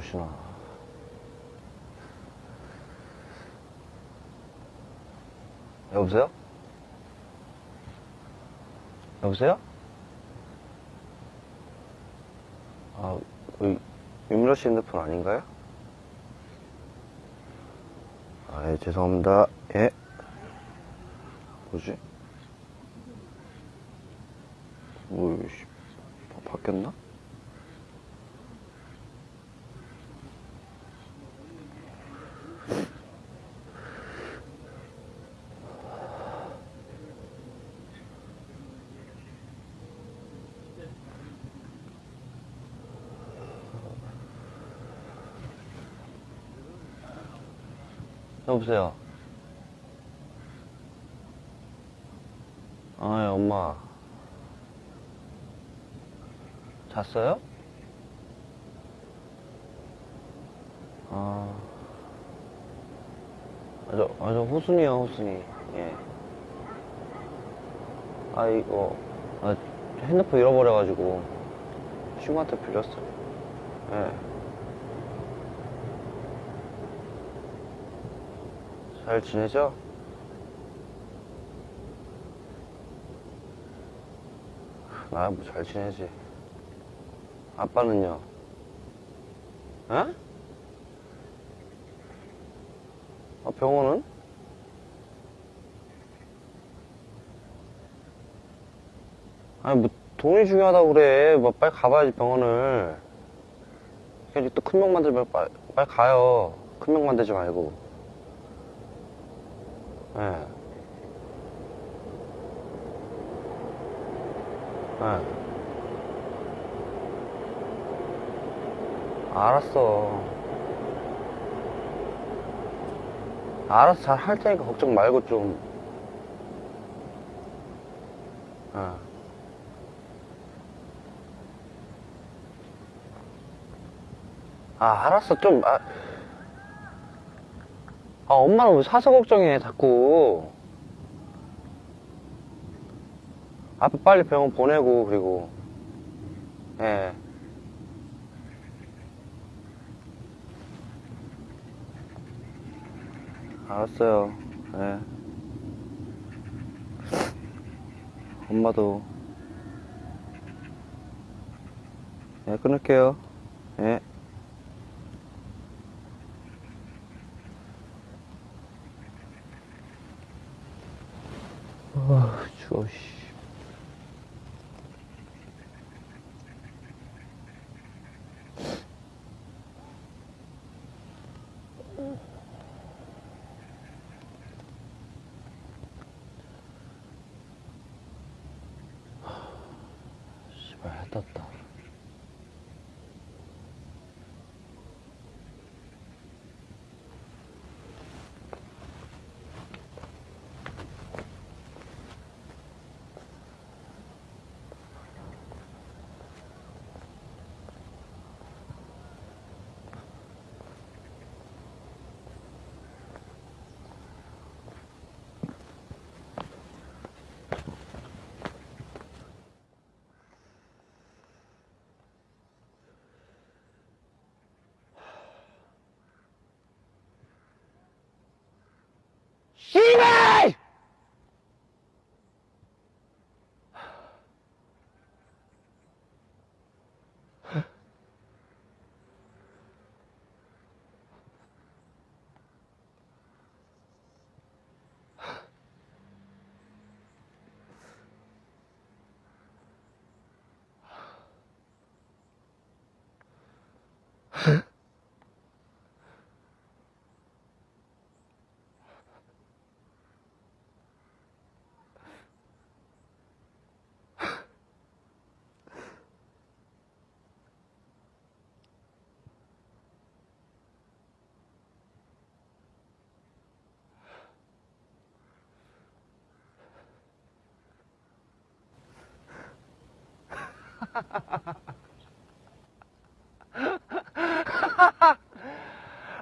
주무시나. 여보세요? 여보세요? 아, 그, 윤미러 씨 핸드폰 아닌가요? 아, 예, 죄송합니다. 예. 뭐지? 뭐, 바뀌었나? 여보세요? 아, 예, 엄마. 잤어요? 아. 아, 저, 아, 저 호순이요, 호순이. 예. 아, 이거, 아, 핸드폰 잃어버려가지고, 친구한테 빌렸어요. 예. 잘 지내죠? 나 뭐 잘 지내지. 아빠는요? 에? 아, 병원은? 아니, 뭐, 돈이 중요하다고 그래. 뭐, 빨리 가봐야지, 병원을. 괜히 또큰명 만들면 빨리, 빨리 가요. 큰명 만들지 말고. 예. 예. 알았어. 알아서 잘 할 테니까 걱정 말고 좀. 예. 아, 알았어. 좀, 아. 아, 엄마는 왜 사서 걱정해, 자꾸. 아빠 빨리 병원 보내고, 그리고. 예. 알았어요. 예. 엄마도. 예, 끊을게요. 예.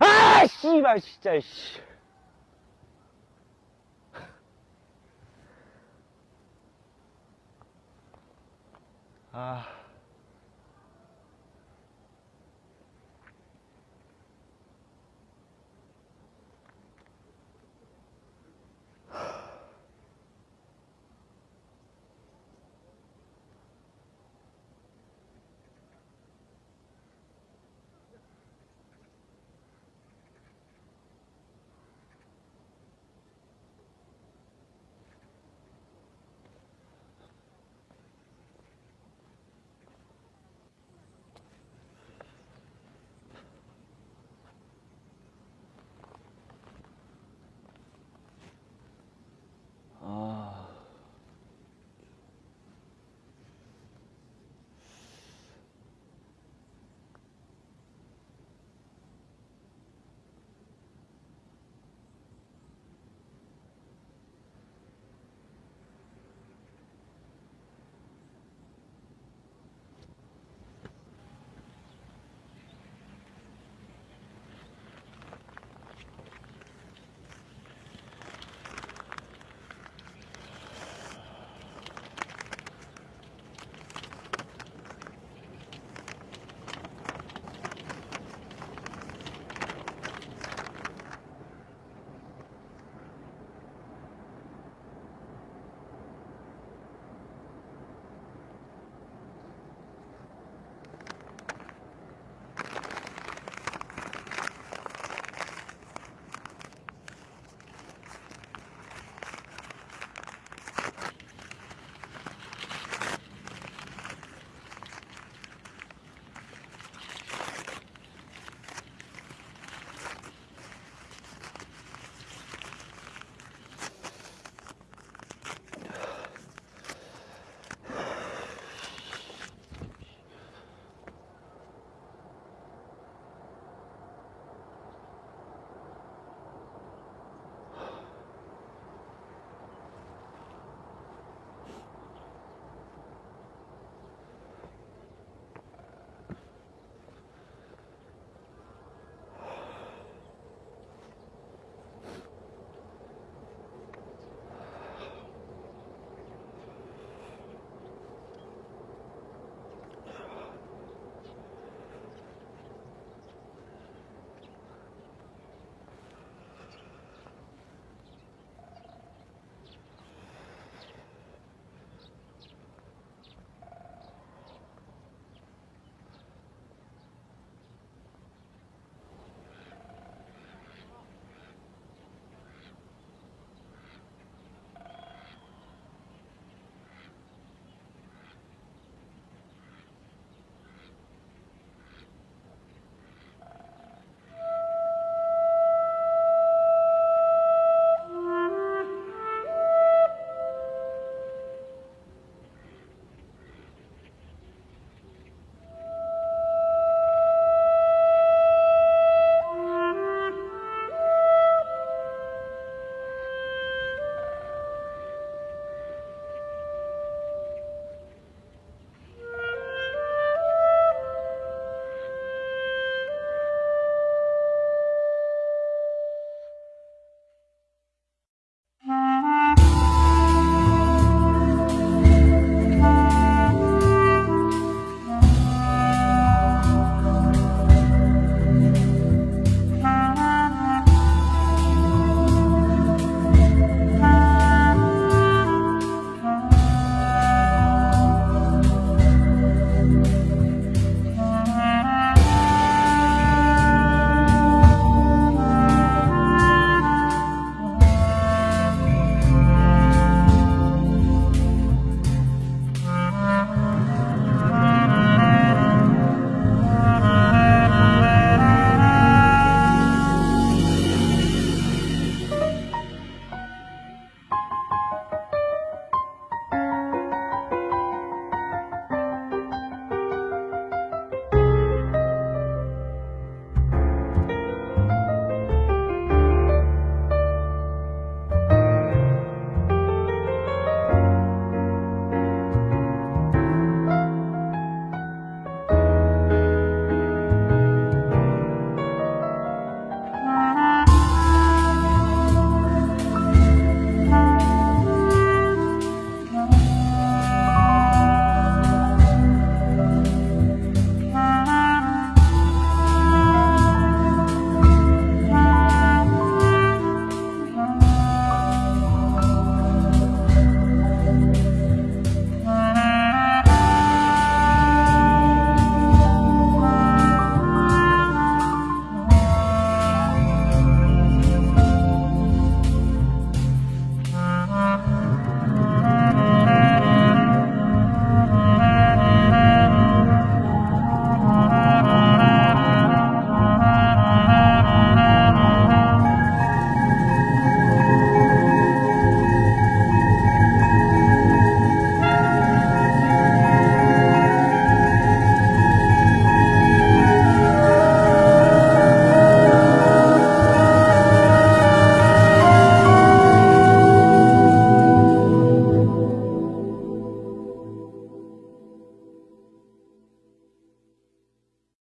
아, 씨발, 진짜, 씨.